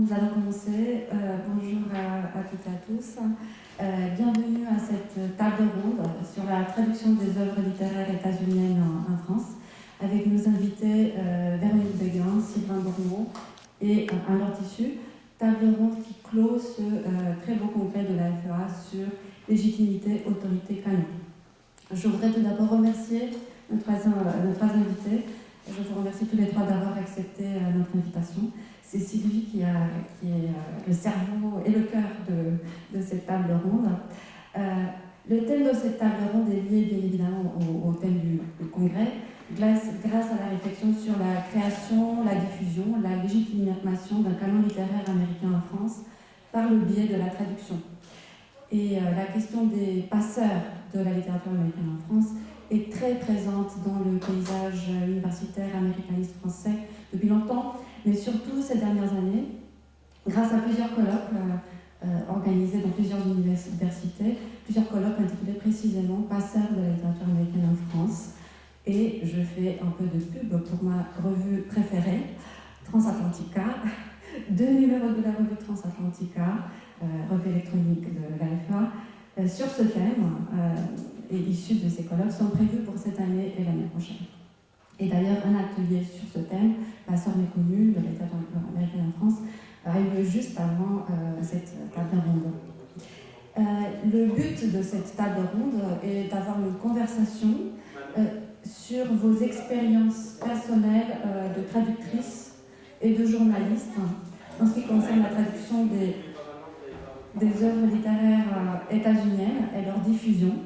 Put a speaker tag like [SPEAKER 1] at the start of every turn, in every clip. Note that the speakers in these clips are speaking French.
[SPEAKER 1] Nous allons commencer. Euh, bonjour à, toutes et à tous. Euh, bienvenue à cette table ronde sur la traduction des œuvres littéraires états-uniennes en, France, avec nos invités euh, Véronique Sylvain Bourneau et Alain Tissu. Table ronde qui clôt ce très beau congrès de la FEA sur légitimité, autorité, canon. Je voudrais tout d'abord remercier nos trois invités. Je vous remercie tous les trois d'avoir accepté notre invitation c'est Sylvie qui, est euh, le cerveau et le cœur de, cette table ronde. Euh, le thème de cette table ronde est lié bien évidemment au, thème du, congrès, grâce, grâce, à la réflexion sur la création, la diffusion, la légitimation d'un canon littéraire américain en France par le biais de la traduction. Et euh, la question des passeurs de la littérature américaine en France est très présente dans le paysage universitaire américaniste français depuis longtemps mais surtout ces dernières années, grâce à plusieurs colloques euh, euh, organisés dans plusieurs universités, plusieurs colloques intitulés précisément Passeurs de la littérature américaine en France. Et je fais un peu de pub pour ma revue préférée, Transatlantica, deux numéros de la revue Transatlantica, euh, revue électronique de l'AFA, sur ce thème et issus de ces colloques sont prévus pour cette année et l'année prochaine. Et d'ailleurs, un atelier sur ce thème, Passeur méconnu de l'État américain en France, a eu lieu juste avant euh, cette table ronde. Euh, le but de cette table ronde est d'avoir une conversation euh, sur vos expériences personnelles de traductrice et de journaliste en ce qui concerne la traduction des, des œuvres littéraires états-uniennes et leur diffusion,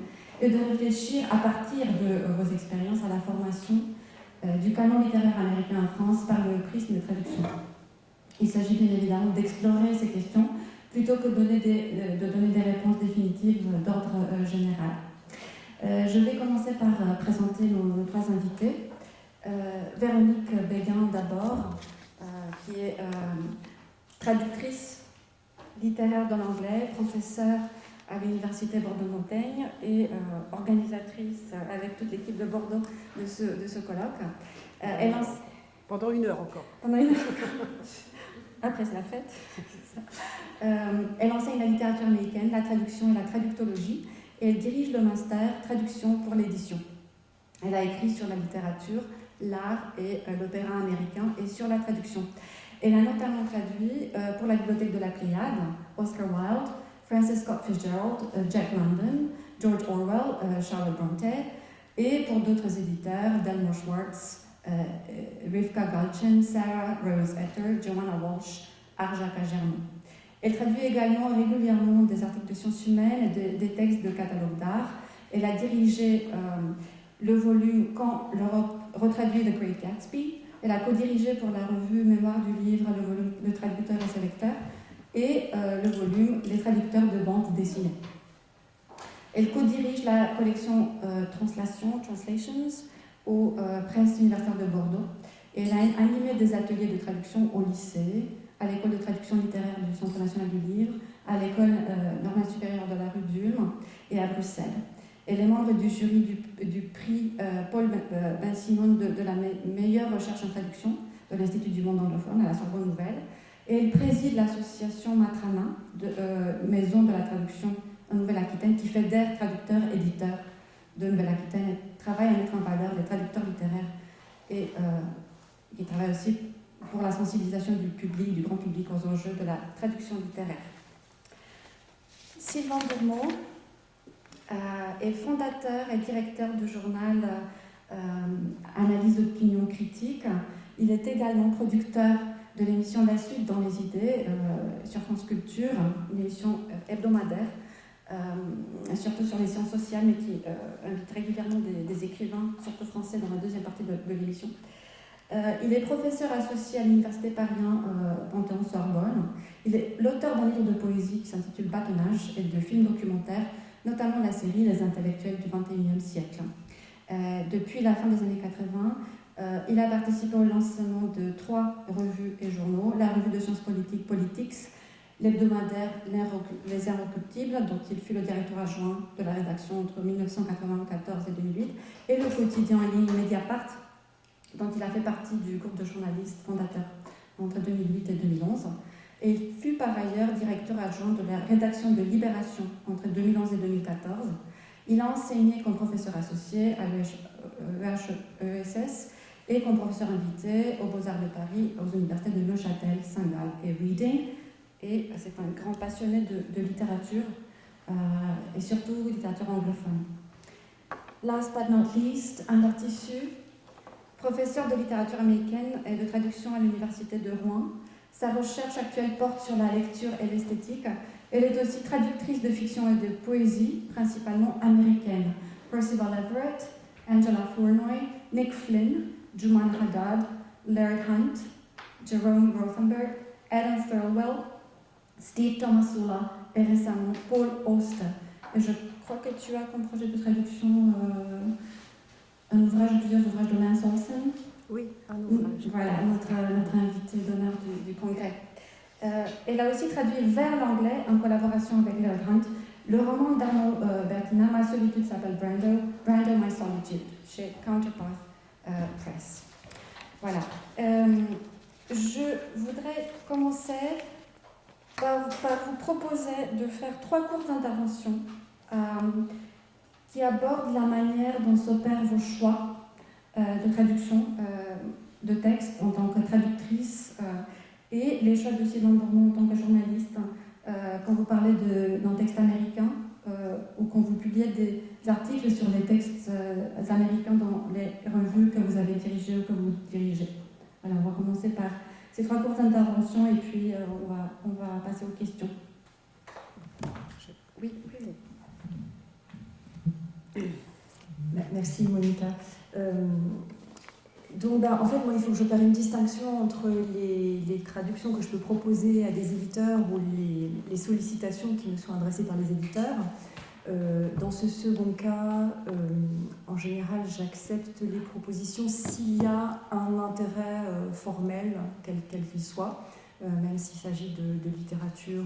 [SPEAKER 1] et de réfléchir à partir de vos expériences à la formation du canon littéraire américain en France par le prisme de traduction. Il s'agit bien évidemment d'explorer ces questions plutôt que de donner des, euh, réponses définitives d'ordre euh, général. je vais commencer par présenter nos, trois invités. Véronique Béguin d'abord, qui est traductrice littéraire de l'anglais, professeure à l'Université Bordeaux-Montaigne et euh, organisatrice avec toute l'équipe de Bordeaux de ce, de ce colloque.
[SPEAKER 2] Euh, elle. Pendant une heure encore.
[SPEAKER 1] Pendant une heure. Après, c'est la fête. Euh, elle enseigne la littérature américaine, la traduction et la traductologie, et elle dirige le master traduction pour l'édition. Elle a écrit sur la littérature, l'art et l'opéra américain et sur la traduction. Elle a notamment traduit pour la bibliothèque de la Pléiade, Oscar Wilde, Francis Scott Fitzgerald, euh, Jack London, George Orwell, euh, Charlotte Bronte, et pour d'autres éditeurs, Delmore Schwartz, euh, Rivka Galchen, Sarah Rose Etter, Joanna Walsh, Arjaka Germain. Elle traduit également régulièrement des articles de sciences humaines et des textes de catalogue d'art. Elle a dirigé le volume Quand l'Europe retraduit The Great Gatsby. Elle a co-dirigé pour la revue Mémoire du livre le traducteur et ses lecteurs et euh, le volume Les traducteurs de bande dessinée. Elle co-dirige la collection euh, Translation, Translations au euh, Prince universitaire de Bordeaux et elle a animé des ateliers de traduction au lycée, à l'école de traduction littéraire du Centre national du livre, à l'école normale supérieure de la rue d'Ulm et à Bruxelles. Elle est membre du jury du, prix Paul Ben Simon de, de, la meilleure recherche en traduction de l'Institut du monde anglophone à la Sorbonne Nouvelle et elle préside l'association Matrana, de, euh, Maison de la traduction en Nouvelle-Aquitaine, qui fédère traducteurs-éditeurs de Nouvelle-Aquitaine et travaille à mettre en valeur les traducteurs littéraires et euh, qui travaille aussi pour la sensibilisation du public, du grand public aux enjeux de la traduction littéraire. Sylvain Bourmeau euh, est fondateur et directeur du journal Analyse d'opinion critique. Il est également producteur de l'émission La Suite dans les idées euh, sur France Culture, une émission euh, hebdomadaire, euh, surtout sur les sciences sociales, mais qui invite régulièrement des, écrivains, surtout français, dans la deuxième partie de, l'émission. il est professeur associé à l'Université Paris Panthéon-Sorbonne. Il est l'auteur d'un livre de poésie qui s'intitule Bâtonnage et de films documentaires, notamment la série Les intellectuels du XXIe siècle. depuis la fin des années 80, euh, il a participé au lancement de trois revues et journaux, la revue de sciences politiques Politics, l'hebdomadaire Les Inrecuptibles, dont il fut le directeur adjoint de la rédaction entre 1994 et 2008, et le quotidien en ligne Mediapart, dont il a fait partie du groupe de journalistes fondateurs entre 2008 et 2011. et il fut par ailleurs directeur adjoint de la rédaction de Libération entre 2011 et 2014. Il a enseigné comme professeur associé à l'EHESS et comme professeur invité aux Beaux-Arts de Paris, aux universités de Neuchâtel, Saint-Gall et Reading. Et c'est un grand passionné de, littérature euh, et surtout littérature anglophone. Last but not least, un Tissu, professeur de littérature américaine et de traduction à l'Université de Rouen. Sa recherche actuelle porte sur la lecture et l'esthétique. Elle est aussi traductrice de fiction et de poésie, principalement américaine. Percival Everett, Angela Flournoy, Nick Flynn, Juman Haddad, Larry Hunt, Jerome Rothenberg, Adam Thirlwell, Steve Tomasula et récemment Paul Auster. Et je crois que tu as comme projet de traduction euh, un ouvrage, plusieurs ouvrages de Lance Olsen.
[SPEAKER 2] Oui, un ouvrage.
[SPEAKER 1] Voilà, notre, notre invité d'honneur du, du, congrès. Euh, elle a aussi traduit vers l'anglais, en collaboration avec Larry Hunt, le roman d'Arnaud euh, Bertina, Ma solitude s'appelle Brando, Brando My Solitude, chez Counterpath euh, Press. Voilà. Euh, je voudrais commencer par, vous proposer de faire trois courtes interventions euh, qui abordent la manière dont s'opèrent vos choix de traduction de texte en tant que traductrice et les choix de Sylvain Bourmont en tant que journaliste quand vous parlez d'un texte américain euh, ou quand vous publiez des articles sur les textes euh, américains dans les revues que vous avez dirigées ou que vous dirigez. Alors, on va commencer par ces trois courtes interventions et puis euh, on, va, on va passer aux questions. Oui,
[SPEAKER 3] oui. Merci Monica. Donc, ben, en fait, moi, il faut que je fasse une distinction entre les, traductions que je peux proposer à des éditeurs ou les, les sollicitations qui me sont adressées par les éditeurs. Euh, dans ce second cas, euh, en général, j'accepte les propositions s'il y a un intérêt euh, formel, quel qu'il soit, même s'il s'agit de, littérature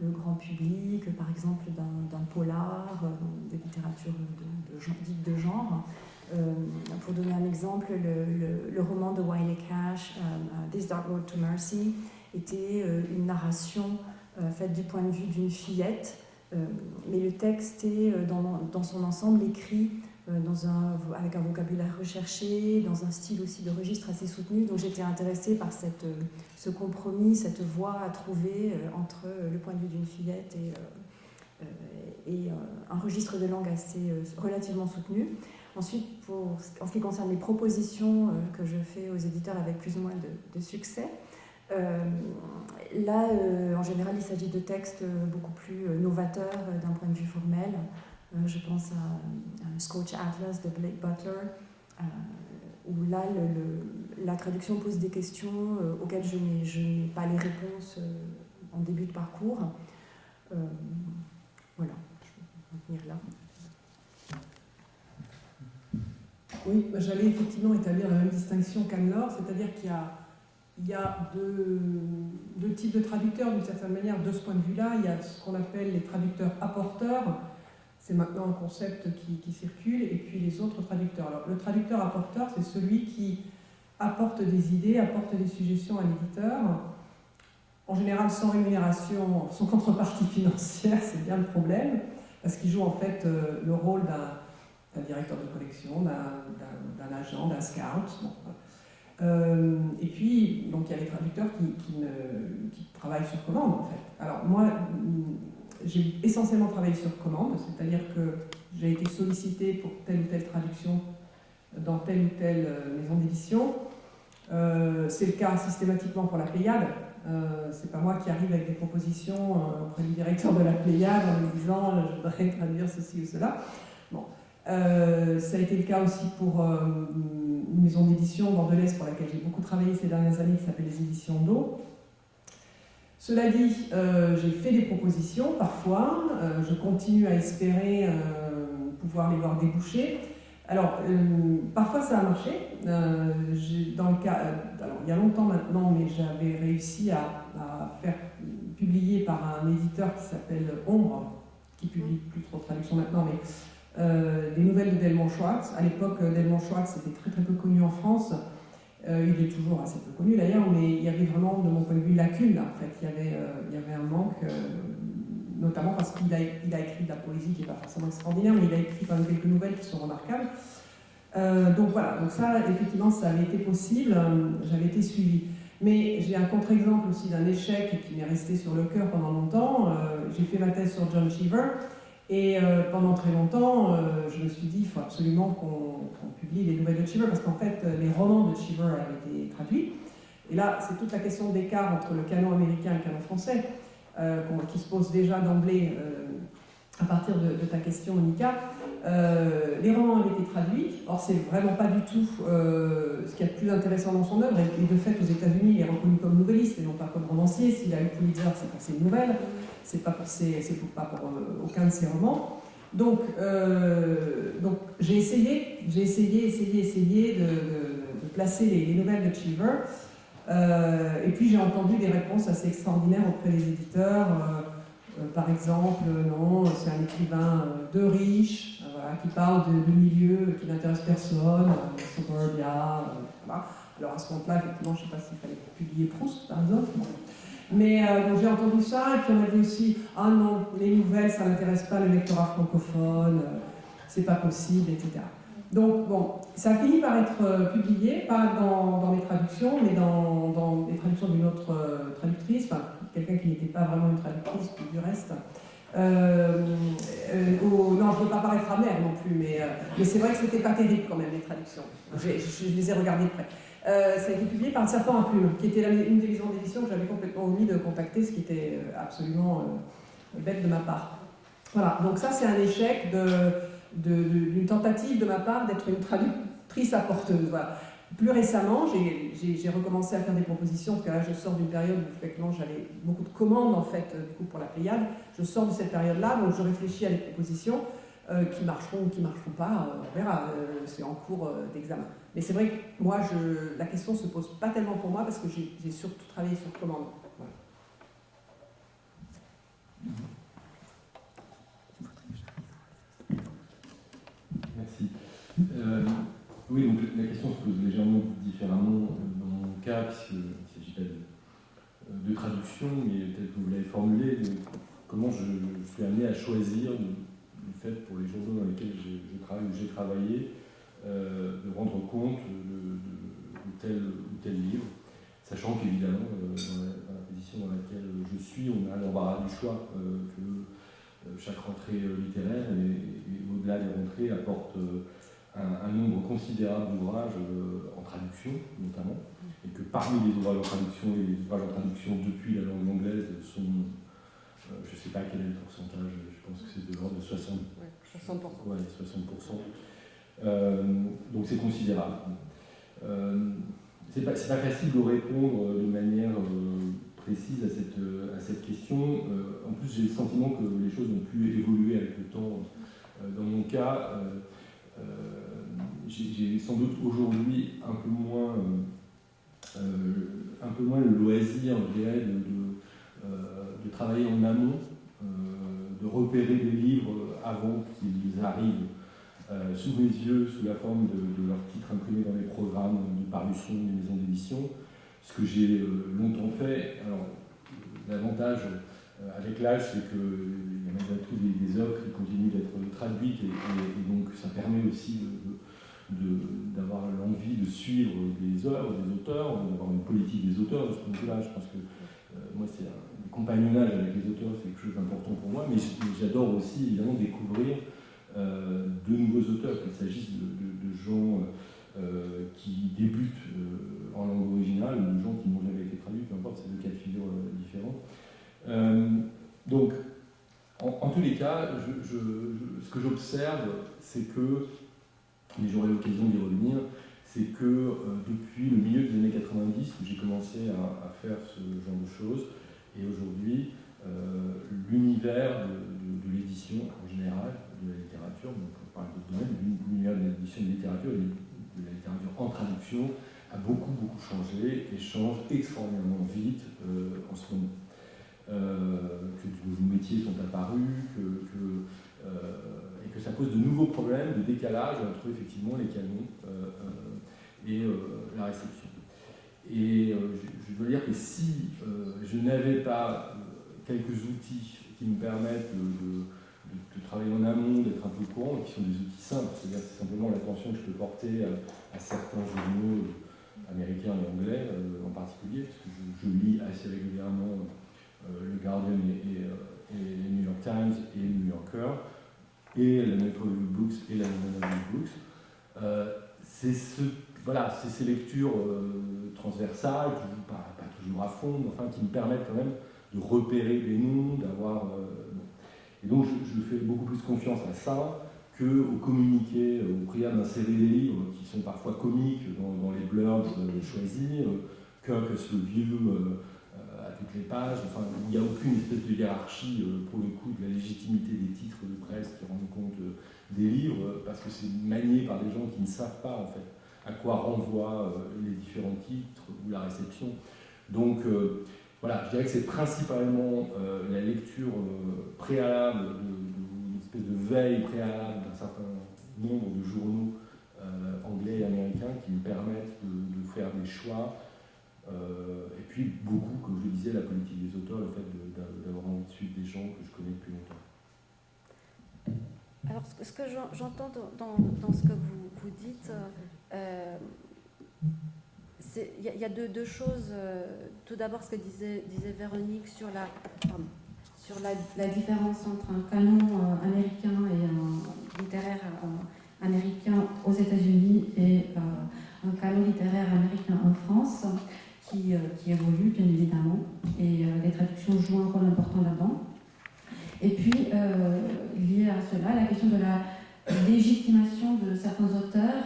[SPEAKER 3] le grand public, par exemple d'un polar, de littérature de, de, de genre. Pour donner un exemple, le, roman de Wiley Cash, This Dark Road to Mercy, était une narration faite du point de vue d'une fillette euh, mais le texte est euh, dans, son ensemble écrit euh, dans un, avec un vocabulaire recherché, dans un style aussi de registre assez soutenu. Donc j'étais intéressée par ce compromis, cette voie à trouver entre le point de vue d'une fillette et, et un registre de langue assez relativement soutenu. Ensuite, en ce qui concerne les propositions que je fais aux éditeurs avec plus ou moins de, succès, euh, là, euh, en général, il s'agit de textes beaucoup plus euh, novateurs d'un point de vue formel. je pense à, Scotch Atlas de Blake Butler, où là, la traduction pose des questions auxquelles je n'ai pas les réponses en début de parcours. voilà, là.
[SPEAKER 4] Oui, bah, j'allais effectivement établir la même distinction qu'Anne-Laure, c'est-à-dire qu'il y a deux, types de traducteurs d'une certaine manière de ce point de vue-là. Il y a ce qu'on appelle les traducteurs apporteurs, c'est maintenant un concept qui, circule, et puis les autres traducteurs. Le traducteur apporteur, c'est celui qui apporte des idées, apporte des suggestions à l'éditeur, en général sans rémunération, sans contrepartie financière, c'est bien le problème, parce qu'il joue en fait euh, le rôle d'un directeur de collection, d'un agent, d'un scout. Euh, et puis, donc il y a les traducteurs qui, travaillent sur commande en fait. Alors moi, mm, j'ai essentiellement travaillé sur commande, c'est-à-dire que j'ai été sollicité pour telle ou telle traduction dans telle ou telle euh, maison d'édition. C'est le cas systématiquement pour la Pléiade. Euh, c'est pas moi qui arrive avec des propositions auprès du directeur de la Pléiade en lui disant je voudrais traduire ceci ou cela. Bon. ça a été le cas aussi pour une maison d'édition bordelaise pour laquelle j'ai beaucoup travaillé ces dernières années qui s'appelle les éditions d'eau. Cela dit, euh, j'ai fait des propositions parfois, euh, je continue à espérer euh, pouvoir les voir déboucher. Alors, parfois ça a marché. dans le cas, alors, il y a longtemps maintenant, mais j'avais réussi à, faire publier par un éditeur qui s'appelle Ombre, qui publie plus trop de traductions maintenant, mais euh, des nouvelles de Delmont Schwartz. À l'époque, euh, Delmont Schwartz était très très peu connu en France. il est toujours assez peu connu d'ailleurs, mais il y avait vraiment, de mon point de vue, une lacune là. En fait, il y avait, un manque, notamment parce qu'il a, a écrit de la poésie qui n'est pas forcément extraordinaire, mais il a écrit quand même quelques nouvelles qui sont remarquables. Donc voilà, donc ça, effectivement, ça avait été possible, j'avais été suivie. Mais j'ai un contre-exemple aussi d'un échec qui m'est resté sur le cœur pendant longtemps. j'ai fait ma thèse sur John Cheever, et euh, pendant très longtemps, euh, je me suis dit, il faut absolument qu'on publie les nouvelles de Cheever, parce qu'en fait, euh, les romans de Cheever avaient été traduits. Et là, c'est toute la question d'écart entre le canon américain et le canon français, qui se pose déjà d'emblée à partir de, de, ta question, Monica. les romans avaient été traduits, or c'est vraiment pas du tout ce qui est le plus intéressant dans son œuvre, et de fait, aux États-Unis, il est reconnu comme nouvelliste et non pas comme romancier. S'il a eu Pulitzer, c'est pour ses nouvelles c'est pas pour, pas pour euh, aucun de ses romans. Donc, euh, donc j'ai essayé, j'ai essayé, essayé, essayé de, placer les, nouvelles de Cheever. Euh, et puis j'ai entendu des réponses assez extraordinaires auprès des éditeurs. par exemple, non, c'est un écrivain de riche, qui parle de, milieux qui n'intéressent personne, suburbia, voilà. Alors à ce moment-là, effectivement, je ne sais pas s'il fallait publier Proust, par exemple. Mais euh, j'ai entendu ça, et puis on m'a dit aussi Ah non, les nouvelles, ça n'intéresse pas le lectorat francophone, euh, c'est pas possible, etc. Donc, bon, ça a fini par être euh, publié, pas dans, dans, mes traductions, mais dans, les traductions d'une autre traductrice, quelqu'un qui n'était pas vraiment une traductrice, du reste. Non, je ne veux pas paraître amère non plus, mais, mais c'est vrai que c'était pas terrible quand même, les traductions. Je, les ai regardées de près. Euh, ça a été publié par le Serpent à Plume, qui était une des maisons d'édition que j'avais complètement omis de contacter, ce qui était euh, absolument euh, bête de ma part. Voilà, donc ça c'est un échec d'une tentative de ma part d'être une traductrice apporteuse. Voilà. Plus récemment, j'ai recommencé à faire des propositions, parce que là je sors d'une période où effectivement j'avais beaucoup de commandes en fait du coup pour la Pléiade. Je sors de cette période-là, donc je réfléchis à des propositions. Euh, qui marcheront ou qui ne marcheront pas, euh, on verra, euh, c'est en cours d'examen. Mais c'est vrai que moi, la question ne se pose pas tellement pour moi parce que j'ai surtout travaillé sur commande.
[SPEAKER 5] Merci. Oui, donc la question se pose légèrement différemment dans mon cas, puisqu'il ne s'agit pas de, de, traduction, mais peut-être que vous l'avez formulé, comment je, je, suis amené à choisir de, fait pour les journaux dans lesquels j'ai travaillé, euh, de rendre compte de, tel ou tel livre, sachant qu'évidemment, euh, dans, la position dans laquelle je suis, on a l'embarras du choix euh, que chaque rentrée littéraire et, au-delà des rentrées apporte un, nombre considérable d'ouvrages en traduction notamment, et que parmi les ouvrages en traduction et les ouvrages en traduction depuis la langue anglaise sont euh, je ne sais pas quel est le pourcentage, je pense que c'est de l'ordre de 60%.
[SPEAKER 2] Ouais, 60%.
[SPEAKER 5] Ouais, 60%. Euh, donc c'est considérable. Euh, c'est pas, pas, facile de répondre de manière précise à cette, à cette question. en plus, j'ai le sentiment que les choses ont pu évoluer avec le temps. dans mon cas, j'ai sans doute aujourd'hui un peu moins, un peu moins le loisir, de travailler en amont, euh, de repérer des livres avant qu'ils arrivent euh, sous mes yeux, sous la forme de, leurs titres imprimés dans les programmes de parution des maisons d'édition, ce que j'ai euh, longtemps fait. Alors, l'avantage avec l'âge, c'est qu'il y a malgré tout des, œuvres qui continuent d'être traduites et, donc ça permet aussi d'avoir l'envie de suivre des œuvres, des auteurs, d'avoir une politique des auteurs de ce point de vue-là. Je pense que moi, c'est un, compagnonnage avec les auteurs, c'est quelque chose d'important pour moi, mais j'adore aussi évidemment découvrir euh, de nouveaux auteurs, qu'il s'agisse de, gens euh, qui débutent euh, en langue originale ou de gens qui n'ont jamais été traduits, peu importe, c'est deux cas de figure différents. Donc, en, tous les cas, ce que j'observe, c'est que, et j'aurai l'occasion d'y revenir, c'est que depuis le milieu des années 90, où j'ai commencé à, faire ce genre de choses, et aujourd'hui, euh, l'univers de, l'édition en général, de la littérature, donc on parle d'autres domaines, l'univers de l'édition de littérature et de la littérature en traduction a beaucoup beaucoup changé et change extraordinairement vite euh, en ce moment. Euh, que de nouveaux métiers sont apparus, que, et que ça pose de nouveaux problèmes de décalage entre effectivement les canons et la réception. Et je, dois dire que si je n'avais pas quelques outils qui me permettent de, travailler en amont, d'être un peu courant, qui sont des outils simples, c'est-à-dire c'est simplement l'attention que je peux porter à, certains journaux américains et anglais en particulier, parce que je, lis assez régulièrement le Guardian et, et, New York Times et le New Yorker, et la Metro Books et la London Books. Euh, c'est ces lectures euh, transversales, pas, toujours à fond, mais qui me permettent quand même de repérer des noms, d'avoir. Euh, et donc je, fais beaucoup plus confiance à ça qu'au communiqué, au prière d'insérer des livres qui sont parfois comiques dans, les blurbs choisis, Kirk vieux toutes les pages. Enfin, il n'y a aucune espèce de hiérarchie, euh, pour le coup, de la légitimité des titres de presse qui rendent compte euh, des livres, parce que c'est manié par des gens qui ne savent pas, en fait, à quoi renvoient euh, les différents titres ou la réception. Donc, voilà, je dirais que c'est principalement la lecture préalable, une espèce de veille préalable d'un certain nombre de journaux anglais et américains qui me permettent de faire des choix euh, et puis beaucoup, comme je le disais, la politique des auteurs, le fait d'avoir envie de suivre des gens que je connais depuis longtemps.
[SPEAKER 6] Alors, ce que j'entends dans, ce que vous, dites, euh, il y, a deux, choses. Euh, tout d'abord, ce que disait, Véronique sur la,
[SPEAKER 1] sur la, différence entre un canon américain et un littéraire américain aux États-Unis et un canon littéraire américain en France qui, euh, qui évolue bien évidemment, et euh, les traductions jouent un rôle important là-dedans. Et puis, euh, lié à cela, la question de la légitimation de certains auteurs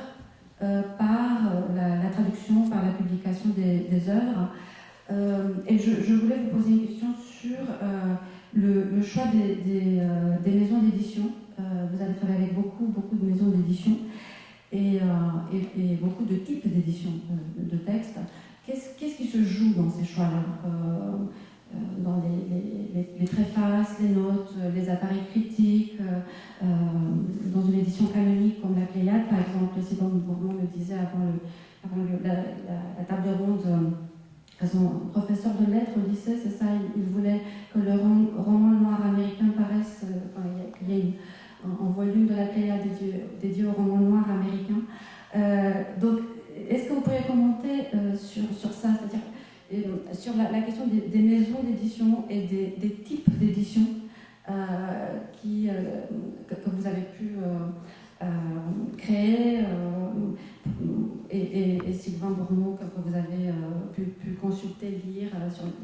[SPEAKER 1] par la, traduction, par la publication des, œuvres. et je, voulais vous poser une question sur le, choix des, maisons d'édition. vous avez travaillé avec beaucoup, beaucoup de maisons d'édition et, beaucoup de types d'édition de textes. Qu'est-ce qui se joue dans ces choix-là euh, euh, Dans les, préfaces, les notes, les appareils critiques, euh, dans une édition canonique comme la Pléiade, par exemple, Sidon Bourbon le disait avant, la, table ronde. Son professeur de lettres au lycée, c'est ça, il, voulait que le roman noir américain paraisse, qu'il y ait un, volume de la Pléiade dédié, au roman noir américain. Est-ce que vous pourriez commenter euh, sur, sur, ça, c'est-à-dire euh, sur la, question des, maisons d'édition et des, types d'édition euh, que, vous avez pu créer et, Sylvain Bourneau que, vous avez pu, consulter, lire,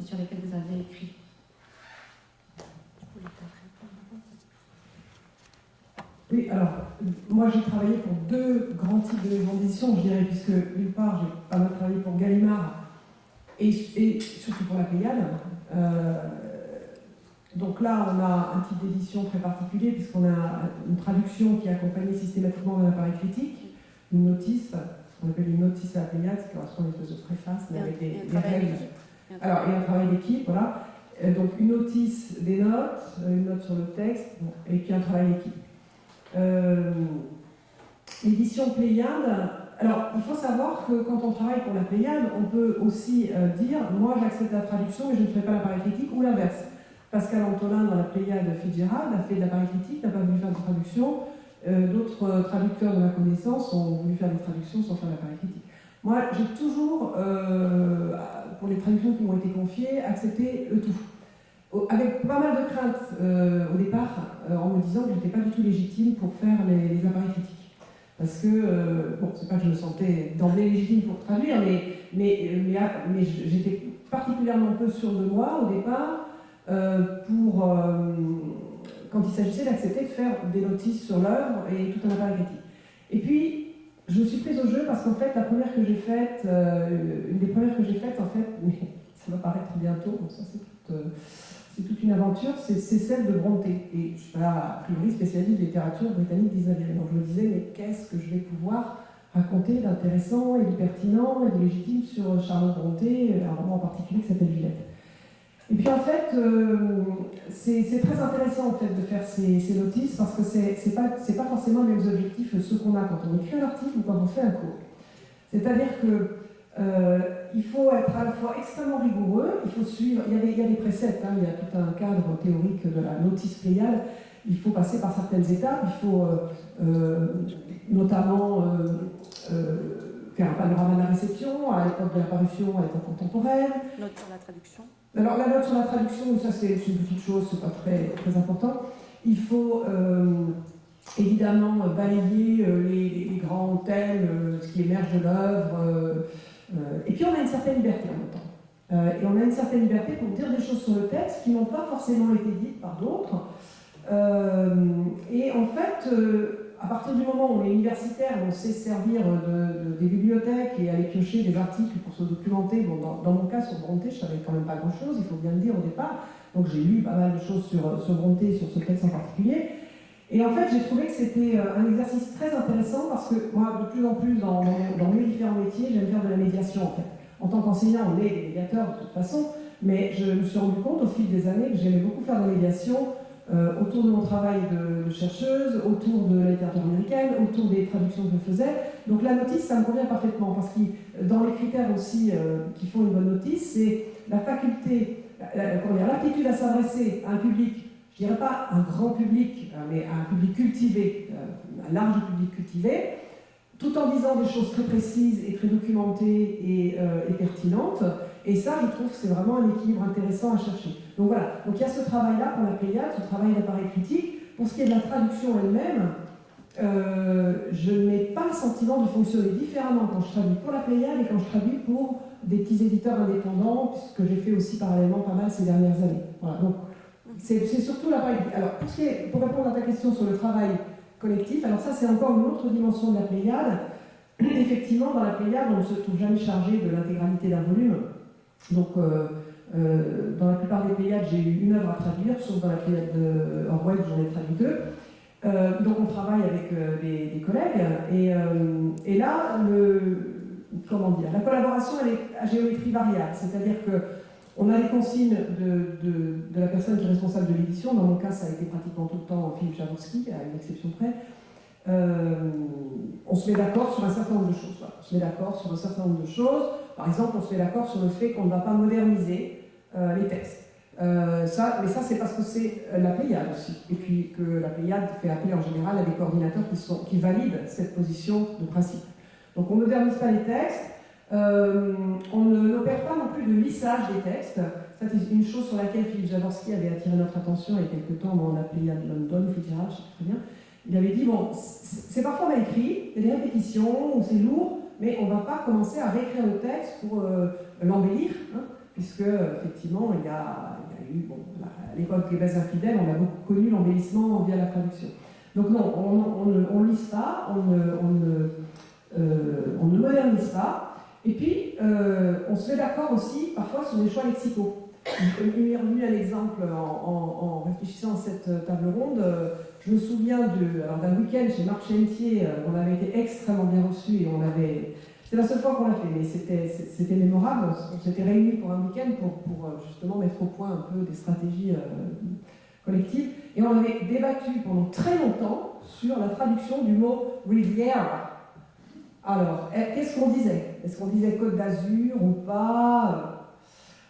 [SPEAKER 1] sur lesquels vous avez écrit?
[SPEAKER 4] Oui, alors, moi j'ai travaillé pour deux grands types de maisons d'édition, je dirais, puisque d'une part j'ai pas mal travaillé pour Gallimard et, surtout pour la Pléiade. Euh, donc là, on a un type d'édition très particulier, puisqu'on a une traduction qui est accompagnée systématiquement d'un appareil critique, une notice, on appelle une notice à la Pléiade, qui correspond à une espèce de préface, mais avec des, règles. Alors, et un travail d'équipe, voilà. Euh, donc une notice, des notes, une note sur le texte, et puis un travail d'équipe. Euh, édition Pléiade. Alors, il faut savoir que quand on travaille pour la Pléiade, on peut aussi euh, dire moi j'accepte la traduction mais je ne fais pas l'appareil critique ou l'inverse. Pascal Antolin dans la Pléiade Fitzgerald a fait de l'appareil critique, n'a pas voulu faire de traduction. Euh, d'autres traducteurs de ma connaissance ont voulu faire des traductions sans faire l'appareil critique. Moi, j'ai toujours, pour les traductions qui m'ont été confiées, accepté le tout avec pas mal de craintes euh, au départ, euh, en me disant que je n'étais pas du tout légitime pour faire les, appareils critiques. Parce que, euh, bon, c'est pas que je me sentais d'emblée légitime pour traduire, mais, mais, j'étais particulièrement peu sûre de moi au départ pour, quand il s'agissait d'accepter de faire des notices sur l'œuvre et tout un appareil critique. Et puis, je me suis prise au jeu parce qu'en fait, la première que j'ai faite, une des premières que j'ai faites, en fait, ça va paraître bientôt, ça c'est toute c'est toute une aventure, c'est celle de Brontë. Et je ne suis pas, a priori, spécialiste de littérature britannique 19e. Donc je me disais, mais qu'est-ce que je vais pouvoir raconter d'intéressant et de pertinent et de légitime sur Charlotte Brontë, un roman en particulier qui s'appelle Villette. Et puis en fait, euh, c'est très intéressant en fait de faire ces, notices parce que c'est pas, pas forcément les mêmes objectifs ceux qu'on a quand on écrit un article ou quand on fait un cours. C'est-à-dire que euh, il faut être à la fois extrêmement rigoureux, il faut suivre, il y a des, il y a des préceptes, hein, il y a tout un cadre théorique de la notice pléiale, il faut passer par certaines étapes, il faut euh, euh, notamment faire un panorama de la réception à l'époque de la parution, à l'époque contemporaine.
[SPEAKER 6] Note sur la traduction
[SPEAKER 4] Alors la note sur la traduction, ça c'est une petite chose, c'est pas très, très important. Il faut évidemment balayer les, les, grands thèmes, ce qui émerge de l'œuvre, et puis on a une certaine liberté en même temps. Euh, et on a une certaine liberté pour dire des choses sur le texte qui n'ont pas forcément été dites par d'autres. Euh, et en fait, à partir du moment où on est universitaire, on sait servir de, des bibliothèques et aller piocher des articles pour se documenter. Bon, dans, mon cas, sur Bronté, je savais quand même pas grand-chose, il faut bien le dire au départ. Donc j'ai lu pas mal de choses sur, sur sur ce texte en particulier. Et en fait, j'ai trouvé que c'était euh, un exercice très intéressant parce que moi, de plus en plus, dans, mes différents métiers, j'aime faire de la médiation en fait. En tant qu'enseignant, on est des médiateurs de toute façon, mais je me suis rendu compte au fil des années que j'aimais beaucoup faire de la médiation euh, autour de mon travail de, chercheuse, autour de la littérature américaine, autour des traductions que je faisais. Donc la notice, ça me convient parfaitement parce que dans les critères aussi euh, qui font une bonne notice, c'est la faculté, l'aptitude à s'adresser à un public je dirais pas un grand public, euh, mais un public cultivé, euh, un large public cultivé, tout en disant des choses très précises et très documentées et, euh, pertinentes. Et ça, je trouve que c'est vraiment un équilibre intéressant à chercher. Donc voilà, donc il y a ce travail-là pour la Pléiade, ce travail d'appareil critique. Pour ce qui est de la traduction elle-même, je n'ai pas le sentiment de fonctionner différemment quand je traduis pour la Pléiade et quand je traduis pour des petits éditeurs indépendants, puisque j'ai fait aussi parallèlement pas mal ces dernières années. Voilà, donc c'est surtout la Alors, pour, répondre à ta question sur le travail collectif, alors ça, c'est encore une autre dimension de la Pléiade. Effectivement, dans la Pléiade, on ne se trouve jamais chargé de l'intégralité d'un volume. Donc, euh, euh, dans la plupart des Pléiades, j'ai eu une œuvre à traduire, sauf dans la Pléiade de Orwell, j'en ai traduit deux. Euh, donc, on travaille avec des, collègues. Et, là, comment dire, la collaboration, elle est à géométrie variable. C'est-à-dire que on a les consignes de, la personne qui est responsable de l'édition. Dans mon cas, ça a été pratiquement tout le temps Philippe Javorski, à une exception près. Euh, on se met d'accord sur un certain nombre de choses. On se met d'accord sur un certain nombre de choses. Par exemple, on se met d'accord sur le fait qu'on ne va pas moderniser euh, les textes. Euh, mais ça, c'est parce que c'est la Pléiade aussi. Et puis que la Pléiade fait appel en général à des coordinateurs qui, qui valident cette position de principe. Donc on ne modernise pas les textes, euh, on n'opère pas non plus de lissage des textes. Ça, c'est une chose sur laquelle Philippe Javorski avait attiré notre attention il y a quelques temps, on appelé Yann London, Fitzgerald, je très bien. Il avait dit, bon, c'est parfois mal écrit, il y a des répétitions, c'est lourd, mais on ne va pas commencer à réécrire le texte pour euh, l'embellir, hein, puisque, effectivement, il y a, eu, à l'époque des bases infidèles, on a beaucoup connu l'embellissement via la traduction. Donc non, on ne lisse pas, euh, on ne modernise pas, et puis, euh, on se met d'accord aussi parfois sur des choix lexicaux. Il m'est revenu un exemple en, réfléchissant à cette table ronde. Je me souviens d'un week-end chez Marc Chentier, euh, on avait été extrêmement bien reçus et on avait. C'était la seule fois qu'on l'a fait, mais c'était mémorable. On s'était réunis pour un week-end pour, euh, justement mettre au point un peu des stratégies collectives. Et on avait débattu pendant très longtemps sur la traduction du mot rivière alors, eh, qu'est-ce qu'on disait? Est-ce qu'on disait Côte d'Azur ou pas?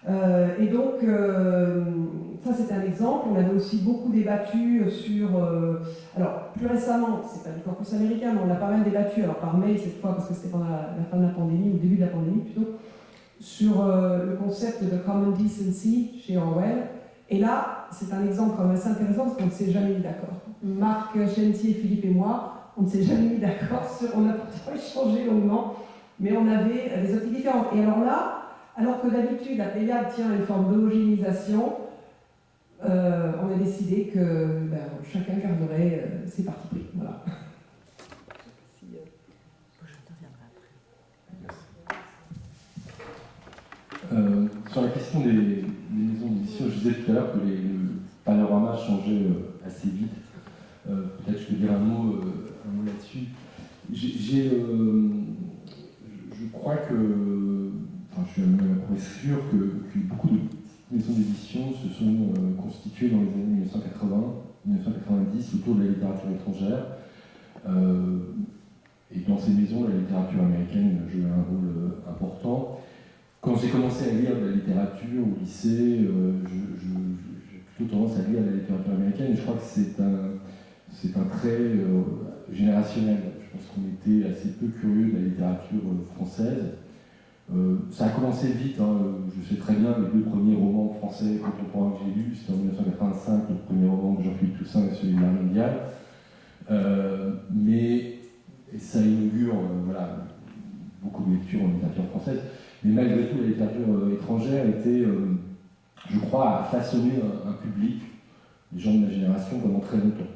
[SPEAKER 4] Euh, Et donc, euh, ça c'est un exemple. On avait aussi beaucoup débattu sur. Euh, alors, plus récemment, c'est pas du corpus américain, mais on a pas mal débattu, alors par mail cette fois, parce que c'était pendant la, fin de la pandémie, ou début de la pandémie plutôt, sur le concept de common decency chez Orwell. Et là, c'est un exemple quand même assez intéressant parce qu'on ne s'est jamais mis d'accord. Marc Chentier, Philippe et moi, on ne s'est jamais mis d'accord, on a pourtant échangé longuement, mais on avait des optiques différentes. Et alors là, alors que d'habitude la Pléiade tient une forme d'homogénéisation, euh, on a décidé que ben, chacun garderait euh, ses parties pris. Voilà.
[SPEAKER 5] Euh, sur la question des, je disais tout à l'heure que les, le panorama changeait assez vite. Peut-être je peux dire un mot mot là-dessus. J'ai, euh, je crois que, enfin, je suis même sûr que, beaucoup de maisons d'édition se sont euh, constituées dans les années 1980, 1990 autour de la littérature étrangère. Euh, et dans ces maisons, la littérature américaine jouait un rôle important. Quand j'ai commencé à lire de la littérature au lycée, j'ai plutôt tendance à lire de la littérature américaine, et je crois que c'est un, trait générationnel. Je pense qu'on était assez peu curieux de la littérature française. Euh, ça a commencé vite, hein. je sais très bien, les deux premiers romans français contemporains que j'ai lus, c'était en 1985, le premier roman de Jean-Philippe Toussaint et celui de Marie Mondiale. Euh, mais ça inaugure euh, beaucoup de lectures en littérature française. Mais malgré tout, la littérature étrangère était, je crois, à façonner un, public, les gens de ma génération, pendant très longtemps.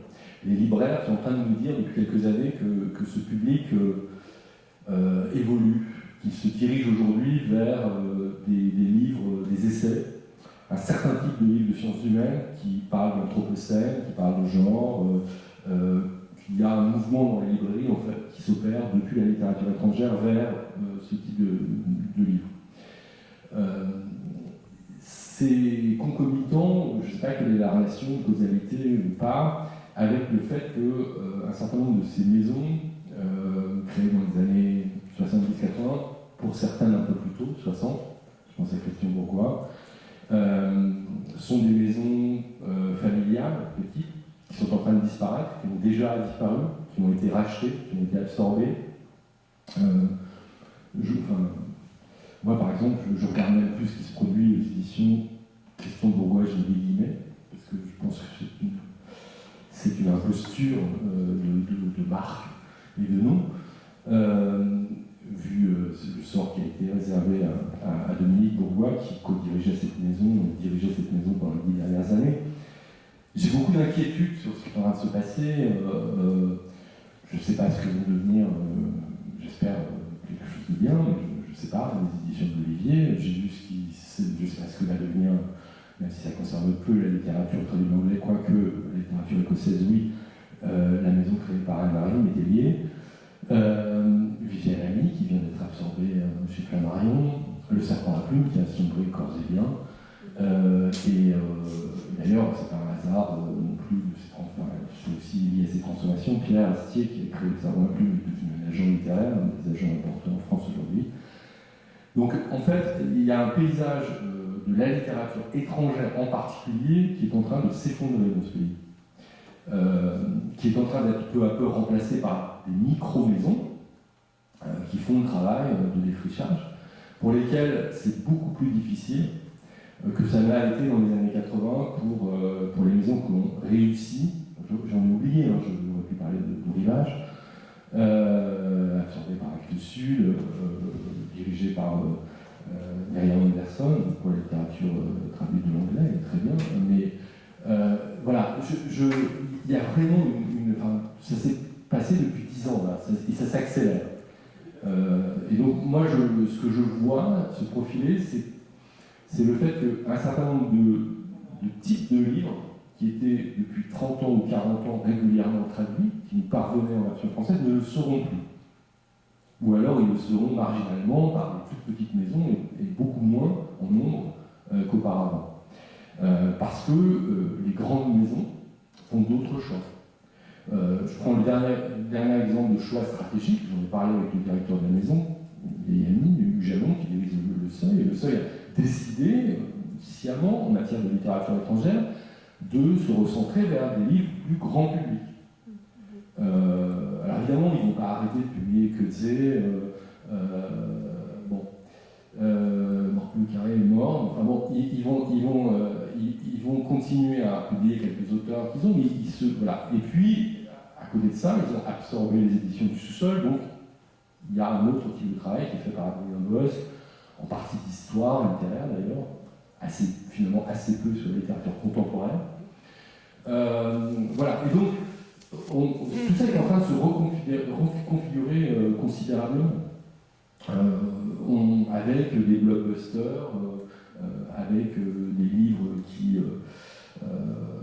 [SPEAKER 5] Les libraires sont en train de nous dire depuis quelques années que, que ce public évolue qui se dirige aujourd'hui vers euh, des, livres, des essais, un certain type de livres de sciences humaines qui parlent d'anthropocène, qui parlent de genre. Euh, euh, il y a un mouvement dans les librairies en fait, qui s'opère depuis la littérature étrangère vers ce type de, de livres. c'est concomitant, je ne sais pas quelle est la relation causalité ou pas, avec le fait qu'un certain nombre de ces maisons, créées dans les années 70-80, pour certains un peu plus tôt, 60, je pense à Christian Bourgois, euh, sont des maisons euh, familiales, petites, qui sont en train de disparaître, qui ont déjà disparu, qui ont été rachetées, qui ont été absorbées. Euh, moi, par exemple, je, regarde même plus ce qui se produit aux éditions Christian Bourgois, j'ai des guillemets, parce que je pense que c'est une, imposture de, de, marque et de nom vu euh, le sort qui a été réservé à, Dominique Bourgois, qui co-dirigeait cette maison, dirigeait cette maison pendant les dix dernières années. J'ai beaucoup d'inquiétudes sur ce qui est en train de se passer. Euh, euh, je ne sais pas ce que vont devenir, j'espère bien, mais je ne sais pas, les éditions d'Olivier. J'ai vu ce qui, je sais pas ce que va devenir, même si ça concerne peu la littérature traduite en anglais, quoique la littérature écossaise, oui, la maison créée par Anne-Marie liée. Euh, Viviane qui vient d'être absorbée euh, chez Flammarion, Le Serpent à plume, qui a sombré corps et bien. Euh, et d'ailleurs, c'est pas un hasard non plus, c'est aussi lié à ces transformations. Pierre Astier, qui a créé Le Serpent à plume, devenu un agent littéraire, un des agents importants en France aujourd'hui. Donc, en fait, il y a un paysage de la littérature étrangère en particulier qui est en train de s'effondrer dans ce pays. qui est en train d'être peu à peu remplacé par des micro-maisons euh, qui font le travail euh, de défrichage, pour lesquelles c'est beaucoup plus difficile euh, que ça l'a été dans les années 80 pour, pour les maisons qui ont réussi. J'en ai oublié, hein, j'aurais pu parler de, de absorbé par Actes Sud, dirigé par Marianne Anderson, pour la littérature traduite de l'anglais, très bien, mais voilà, il y a vraiment une. ça s'est passé depuis ans, et ça s'accélère. Euh, et donc, moi, je, ce que je vois se profiler, c'est le fait qu'un certain nombre de, types de livres qui étaient depuis 30 ans ou 40 ans régulièrement traduits, qui nous parvenaient en version française, ne le seront plus. Ou alors ils le seront marginalement par des toutes petites maisons et, beaucoup moins en nombre euh, qu'auparavant. Euh, parce que les grandes maisons font d'autres choix. Euh, je prends le dernier, dernier, exemple de choix stratégique, j'en ai parlé avec le directeur de la maison, Yami, Hugues Jalon, qui dirige le, Seuil, et le Seuil a décidé, euh, sciemment, en matière de littérature étrangère, de se recentrer vers des livres plus grand public. Euh, alors évidemment, ils ne vont pas arrêter de publier que euh, bon, euh, Carré est mort, enfin bon, ils, vont, ils, vont, ils, vont continuer à publier quelques auteurs qu'ils ont, mais ils se. Voilà. Et puis, à côté de ça, ils ont absorbé les éditions du sous-sol, donc il y a un autre type de travail qui est fait par Adrien Boss, en partie d'histoire littéraire d'ailleurs, assez, finalement assez peu sur la littérature contemporaine. Euh, voilà, et donc tout ça est en train de se reconfigurer, euh, considérablement. Euh, avec des blockbusters, avec des livres qui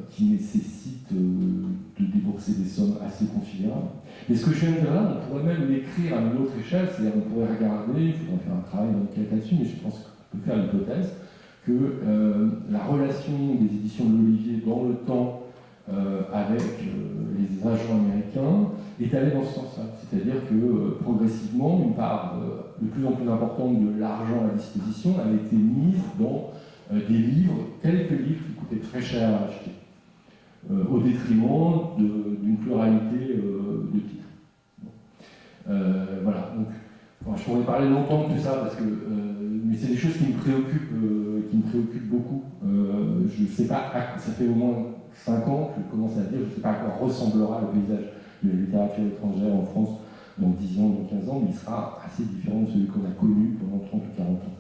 [SPEAKER 5] qui nécessite euh, de débourser des sommes assez considérables. Mais ce que je viens de dire là, on pourrait même l'écrire à une autre échelle, c'est-à-dire on pourrait regarder, il faudrait faire un travail d'enquête là-dessus, mais je pense qu'on peut faire l'hypothèse que la relation des éditions de l'Olivier dans le temps avec les agents américains est allé dans ce sens-là. C'est-à-dire que progressivement, une part de plus en plus importante de l'argent à disposition a été mise dans des livres, quelques livres qui coûtaient très cher à acheter, au détriment d'une pluralité de titres. voilà, donc je pourrais parler longtemps de tout ça, parce que, mais c'est des choses qui me préoccupent, qui me préoccupent beaucoup. je ne sais pas, ça fait au moins 5 ans que je commence à dire, je ne sais pas à quoi ressemblera le paysage de la littérature étrangère en France dans 10 ans, dans 15 ans, mais il sera assez différent de celui qu'on a connu pendant 30 ou 40 ans.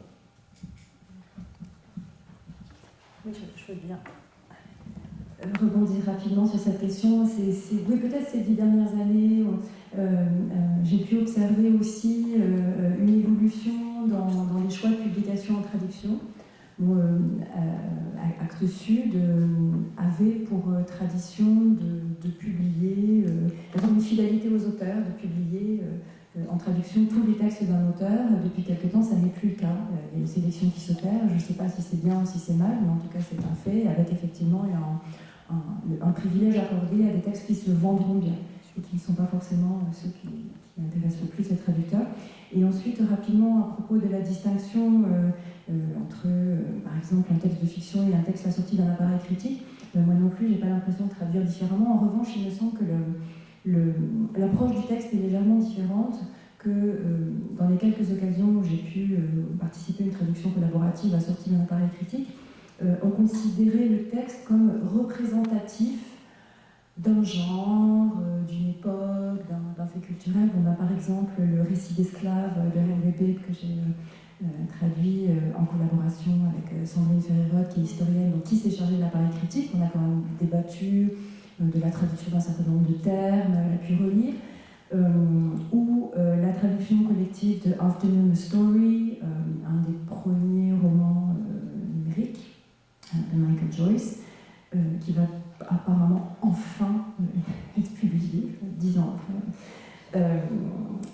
[SPEAKER 7] Oui, je, veux bien
[SPEAKER 3] euh, rebondir rapidement sur cette question. Oui, peut-être ces dix dernières années, euh, euh, j'ai pu observer aussi une évolution dans, dans, les choix de publication en traduction. Euh, Actes Sud euh, avait pour euh, tradition de, publier, d'avoir une fidélité aux auteurs, de publier en traduction tous les textes d'un auteur. Depuis quelque temps, ça n'est plus le cas. Il y a une sélection qui s'opère. Je ne sais pas si c'est bien ou si c'est mal, mais en tout cas, c'est un fait, avec effectivement un, un, privilège accordé à des textes qui se vendront bien et qui ne sont pas forcément ceux qui, intéressent le plus les traducteurs. Et ensuite, rapidement, à propos de la distinction euh, entre, euh, par exemple, un texte de fiction et un texte assorti d'un appareil critique. Euh, moi non plus, j'ai pas l'impression de traduire différemment. En revanche, il me semble que l'approche du texte est légèrement différente que dans les quelques occasions où j'ai pu participer à une traduction collaborative assortie d'un appareil critique, on considérait le texte comme représentatif d'un genre, d'une époque, d'un fait culturel. On a par exemple le récit d'esclaves de Henry que j'ai euh, traduit euh, en collaboration avec euh, Sandrine Ferrerot, qui est historienne, donc qui s'est chargée de l'appareil critique. On a quand même débattu de la traduction d'un certain nombre de termes, elle a pu relire. ou la traduction collective de Afternoon Story, un des premiers romans numériques de Michael Joyce, qui va apparemment enfin être publié, dix ans après.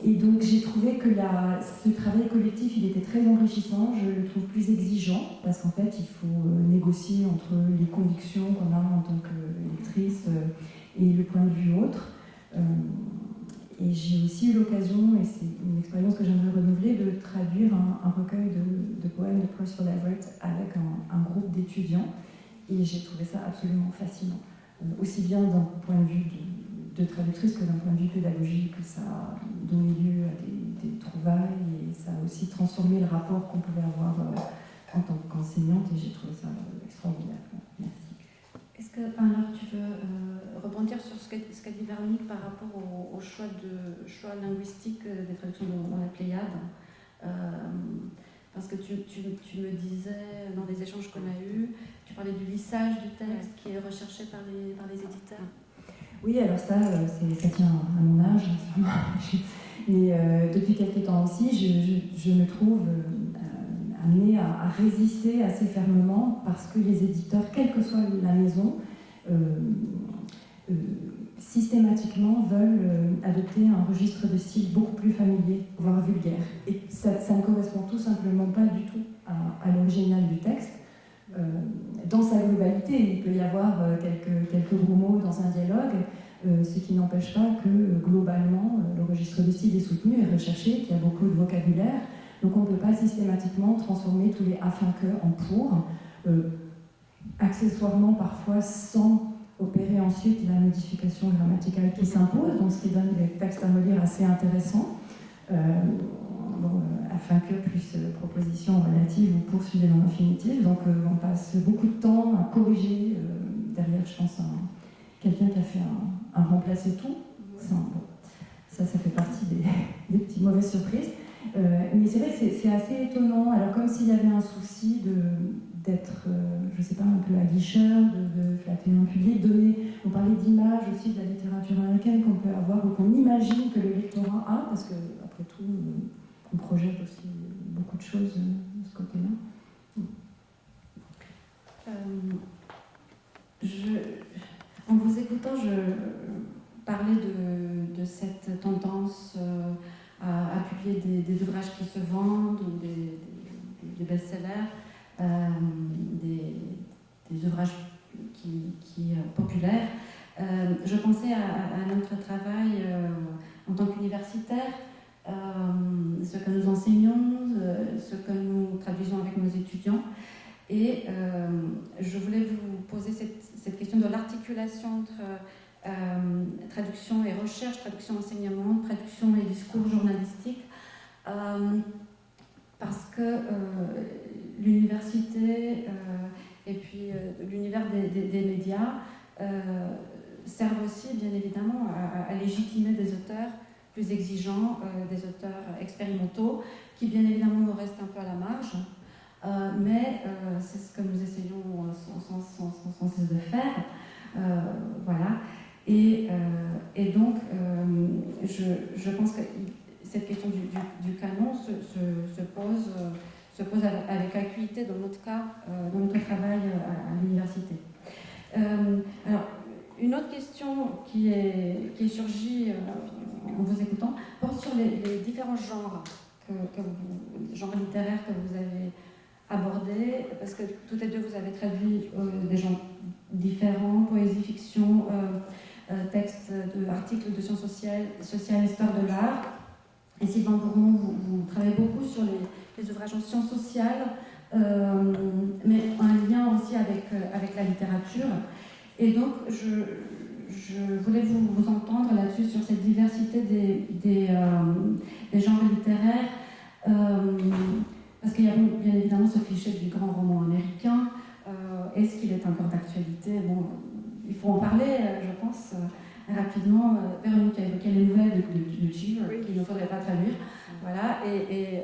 [SPEAKER 3] Et donc j'ai trouvé que ce travail collectif, il était très enrichissant, je le trouve plus exigeant, parce qu'en fait, il faut euh, négocier entre les convictions qu'on a en tant qu'électrice euh, et le point de vue autre. Euh, et j'ai aussi eu l'occasion, et c'est une expérience que j'aimerais renouveler, de traduire un, recueil de, poèmes de Percival Everett avec un, groupe d'étudiants. Et j'ai trouvé ça absolument fascinant, aussi bien d'un point de vue de, de traductrice que d'un point de vue pédagogique, ça a donné lieu à des, trouvailles et ça a aussi transformé le rapport qu'on pouvait avoir euh, en tant qu'enseignante et j'ai trouvé ça euh, extraordinaire. Merci.
[SPEAKER 1] Est-ce que, alors, tu veux euh, rebondir sur ce qu'a dit Véronique par rapport au, choix, de, choix linguistique des traductions dans la Pléiade Parce que tu, me disais, dans les échanges qu'on a eus, tu parlais du lissage du texte qui est recherché par les, par les éditeurs.
[SPEAKER 3] Oui, alors ça, euh, ça tient à mon âge, mais euh, depuis quelques temps aussi, je, me trouve euh, amenée à, résister assez fermement parce que les éditeurs, quelle que soit la maison, systématiquement veulent adopter un registre de style beaucoup plus familier, voire vulgaire. Et ça, ne correspond tout simplement pas du tout à l'original du texte. Euh, dans sa globalité. Il peut y avoir euh, quelques, quelques gros mots dans un dialogue, euh, ce qui n'empêche pas que globalement le registre de style est soutenu et recherché, qu'il y a beaucoup de vocabulaire. Donc on ne peut pas systématiquement transformer tous les afin que en pour, accessoirement parfois sans opérer ensuite la modification grammaticale qui s'impose, donc ce qui donne des textes à relire assez intéressants. Euh, afin que plus euh, propositions relatives ou poursuivez dans l'infinitif. Donc euh, on passe beaucoup de temps à corriger derrière, je pense, quelqu'un qui a fait un, remplacer tout. Ça, ça, ça fait partie des, petites mauvaises surprises. mais c'est vrai que c'est assez étonnant. Alors comme s'il y avait un souci d'être, je ne sais pas, un peu aguicheur, de, de flatter un public, donner, on parlait d'image aussi de la littérature américaine qu'on peut avoir ou qu'on imagine que le lectorat a, parce que après tout, on projette aussi beaucoup de choses euh, de ce côté-là. Euh, en vous écoutant, je parlais de, cette tendance euh, à, publier des, ouvrages qui se vendent ou des, best-sellers, des, ouvrages qui, populaires.
[SPEAKER 1] je pensais à, notre travail en tant qu'universitaire, ce que nous enseignons, ce que nous traduisons avec nos étudiants. Et je voulais vous poser cette, cette question de l'articulation entre traduction et recherche, traduction enseignement, traduction et discours journalistique. parce que l'université et puis l'univers des, médias servent aussi, bien évidemment, à, légitimer des auteurs plus exigeants, des auteurs expérimentaux, qui, bien évidemment, nous restent un peu à la marge. mais c'est ce que nous essayons sans, cesse de faire. voilà. Et, donc, je, pense que cette question du, canon se, se, se pose se pose avec acuité dans notre cas, euh, dans notre travail euh, à, l'université. Euh, alors, une autre question qui est, qui est surgie en vous écoutant porte sur les, différents genres, littéraires que vous avez abordés, parce que toutes les deux vous avez traduit des genres différents, poésie, fiction, textes, articles de sciences sociales, histoire de l'art. Et Sylvain Bourmont, vous, travaillez beaucoup sur les ouvrages en sciences sociales, euh, mais un lien aussi avec, euh, avec la littérature. Et donc, je, je voulais vous, vous entendre là-dessus sur cette diversité des, des, euh, genres littéraires, parce qu'il y a bien évidemment ce cliché du grand roman américain. Est-ce qu'il est encore d'actualité? Bon, Il faut en parler, je pense, rapidement. Véronique a évoqué les nouvelles de, de, qu'il ne faudrait pas traduire. Voilà, et,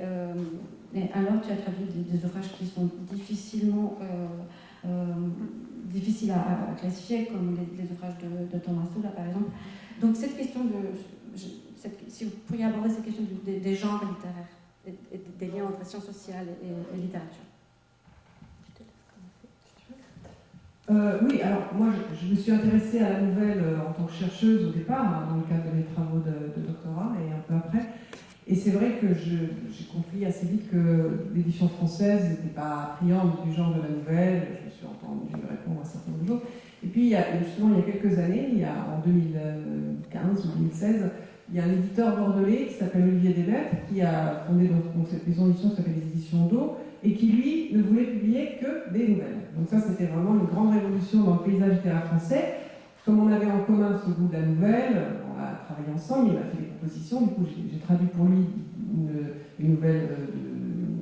[SPEAKER 1] et alors, tu as traduit des, ouvrages qui sont difficilement euh, euh, difficiles à, classifier, comme les, ouvrages de, Thomas Soula, par exemple. Donc, cette question de. si vous pourriez aborder cette question des, genres littéraires, et, des liens entre sciences sociales et, littérature.
[SPEAKER 4] Euh, oui, alors moi je, me suis intéressée à la nouvelle en tant que chercheuse au départ, hein, dans le cadre de mes travaux de, de doctorat et un peu après. Et c'est vrai que j'ai compris assez vite que l'édition française n'était pas friande du genre de la nouvelle. Je me suis entendu répondre à un certain nombre de choses. Et puis, il y a, justement, il y a quelques années, il y a, en 2015 ou 2016, il y a un éditeur bordelais qui s'appelle Olivier Desmaîtres, qui a fondé donc, cette maison d'édition qui s'appelle les Éditions d'eau, et qui, lui, ne voulait publier que des nouvelles. Donc ça, c'était vraiment une grande révolution dans le paysage littéraire français. Comme on avait en commun ce goût de la nouvelle, on a travaillé ensemble, il m'a fait des propositions. Du coup, j'ai traduit pour lui une, nouvelle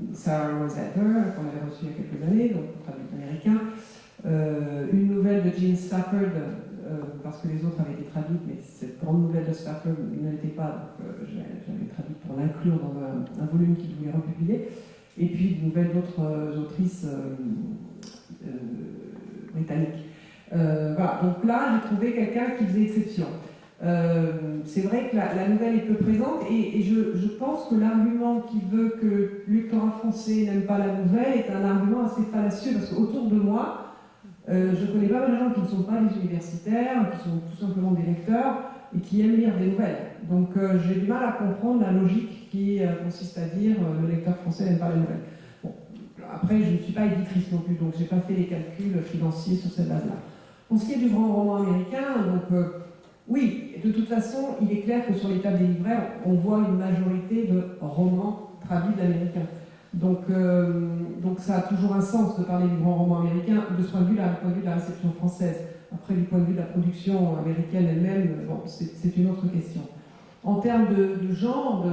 [SPEAKER 4] de Sarah Rosetter, qu'on avait reçue il y a quelques années, donc traduit américain. Euh, une nouvelle de Jean Stafford, euh, parce que les autres avaient été traduites, mais cette grande nouvelle de Stafford ne l'était pas, donc euh, j'avais traduit pour l'inclure dans un, volume qu'il voulait republier. Et puis une nouvelle d'autres autrices britanniques. Voilà, donc là, j'ai trouvé quelqu'un qui faisait exception. Euh, c'est vrai que la, nouvelle est peu présente et, je, pense que l'argument qui veut que le lectorat français n'aime pas la nouvelle est un argument assez fallacieux parce qu'autour de moi, euh, je connais pas mal de gens qui ne sont pas des universitaires, qui sont tout simplement des lecteurs et qui aiment lire des nouvelles. Donc euh, j'ai du mal à comprendre la logique qui consiste à dire le lecteur français n'aime pas la nouvelle. Bon, après, je ne suis pas éditrice non plus, donc j'ai pas fait les calculs financiers sur cette base-là. Pour ce qui est du grand roman américain, donc oui, de toute façon, il est clair que sur les tables des libraires, on voit une majorité de romans traduits d'américains. Donc, euh, donc ça a toujours un sens de parler du grand roman américain de ce point de vue-là, du point de vue de la réception française. Après, du point de vue de la production américaine elle-même, c'est une autre question. En termes de, genre,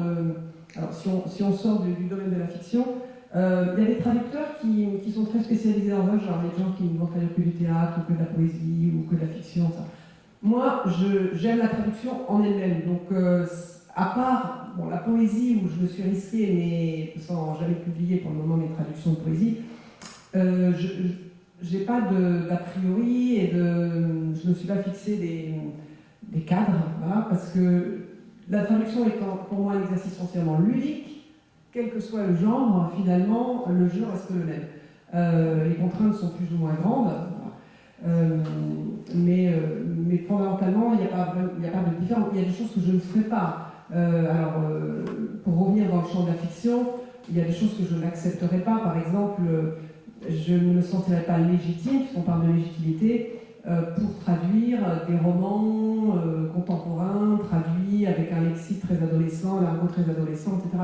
[SPEAKER 4] alors si on sort du, domaine de la fiction, euh, il y a des traducteurs qui, sont très spécialisés dans un genre, les gens qui ne vont traduire que du théâtre, ou que de la poésie, ou que de la fiction. Moi, j'aime la traduction en elle-même. Donc, euh, à part la poésie, où je me suis risquée, mais sans jamais publier pour le moment mes traductions de poésie, euh, je n'ai pas d'a priori et de, je ne me suis pas fixé des, cadres, parce que la traduction est pour moi un exercice essentiellement ludique, quel que soit le genre, finalement, le jeu reste le même. Euh, les contraintes sont plus ou moins grandes, euh, mais, euh, mais, fondamentalement, il n'y a, pas, de différence. Il y a des choses que je ne ferai pas. Alors, pour revenir dans le champ de la fiction, il y a des choses que je n'accepterai pas. Par exemple, je ne me sentirais pas légitime, puisqu'on parle de légitimité, pour traduire des romans contemporains, traduits avec un lexique très adolescent, un argot très adolescent, etc.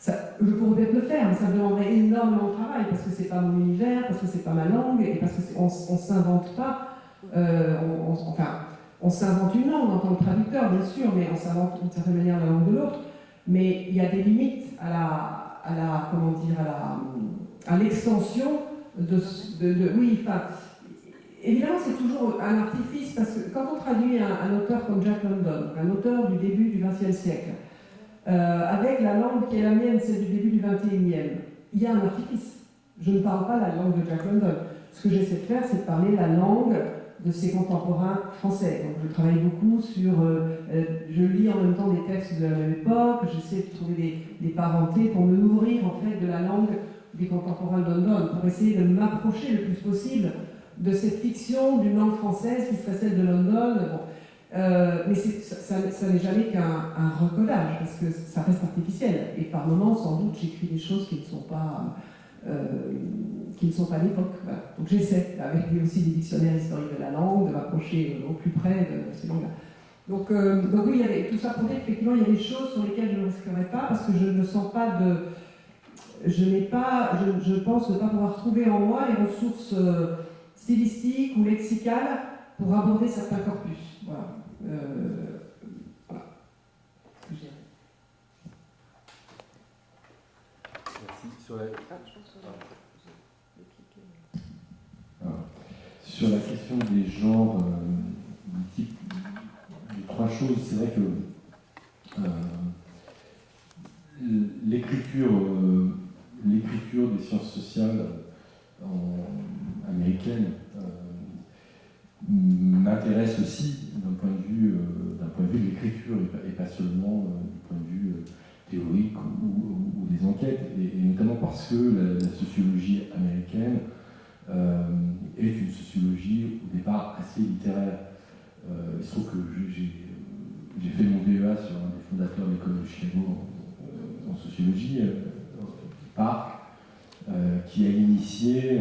[SPEAKER 4] je pourrais peut-être le faire, mais ça me demanderait énormément de travail parce que c'est pas mon univers, parce que c'est pas ma langue et parce qu'on ne s'invente pas. enfin, on s'invente une langue en tant que traducteur, bien sûr, mais on s'invente d'une certaine manière la langue de l'autre. Mais il y a des limites à la, à comment dire, à l'extension de, de, oui, évidemment c'est toujours un artifice parce que quand on traduit un, auteur comme Jack London, un auteur du début du XXe siècle, euh, avec la langue qui est la mienne, celle du début du XXIe, il y a un artifice. Je ne parle pas la langue de Jack London. Ce que j'essaie de faire, c'est de parler la langue de ses contemporains français. Donc je travaille beaucoup sur, euh, euh, je lis en même temps des textes de la même époque, j'essaie de trouver des, des, parentés pour me nourrir en fait de la langue des contemporains de London, pour essayer de m'approcher le plus possible de cette fiction d'une langue française qui serait celle de London. Bon. Euh, mais ça, n'est jamais qu'un recodage, parce que ça reste artificiel. Et par moments, sans doute, j'écris des choses qui ne sont pas euh, qui ne sont pas l'époque. Donc j'essaie, avec aussi des dictionnaires historiques de la langue, de m'approcher au plus près de ces langues-là. Donc, euh, oui, tout ça pour dire qu'effectivement, il y a des choses sur lesquelles je ne risquerais pas, parce que je ne sens pas de... Je n'ai pas, je, pense ne pas pouvoir trouver en moi les ressources euh, stylistiques ou lexicales pour aborder certains corpus. Voilà.
[SPEAKER 5] Sur la... Sur la question des genres euh, trois choses, c'est vrai que euh, l'écriture, euh, l'écriture des sciences sociales américaines m'intéresse aussi d'un point de vue, d'un point de vue l'écriture et, pas seulement du point de vue théoriques ou, des enquêtes, et, notamment parce que la, sociologie américaine euh, est une sociologie au départ assez littéraire. Euh, il se trouve que j'ai fait mon DEA sur un des fondateurs de l'école de Chicago en, sociologie, euh, Park, qui a initié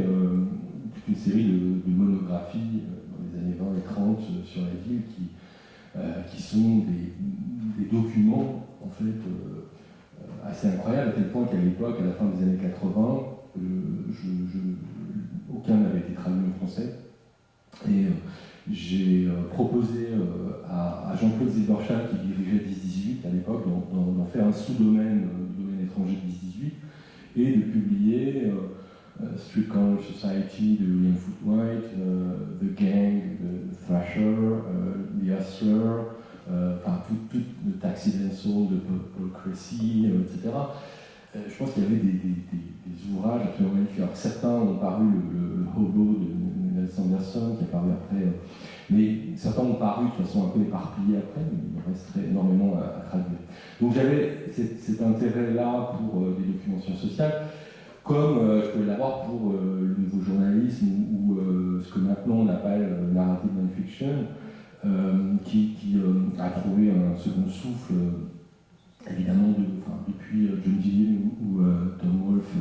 [SPEAKER 5] toute une série de, monographies années 20 et 30 sur la ville qui, qui sont des, documents en fait assez incroyable, à tel point qu'à l'époque, à la fin des années 80, aucun n'avait été traduit en français. Et euh, j'ai euh, proposé euh, à, Jean-Claude Zilberstein, qui dirigeait 10-18 à l'époque, d'en faire un sous-domaine domaine étranger 10-18, et de publier Street Color Society de William Footwhite, The Gang de Thrasher, The Hustler, euh, enfin tout, tout le Taxi Soul de euh, etc. Euh, je pense qu'il y avait des, ouvrages absolument magnifiques. Alors, certains ont paru, le, Hobo de Nelson Anderson, qui a paru après, mais certains ont paru de façon un peu éparpillée après, mais il resterait énormément à, traduire. Donc j'avais cet, intérêt-là pour des documents sociales, comme je pouvais l'avoir pour le nouveau journalisme ou, ce que maintenant on appelle narrative non-fiction, euh, qui, euh, a trouvé un second souffle, euh, évidemment, depuis John Dillon ou, Tom Wolfe,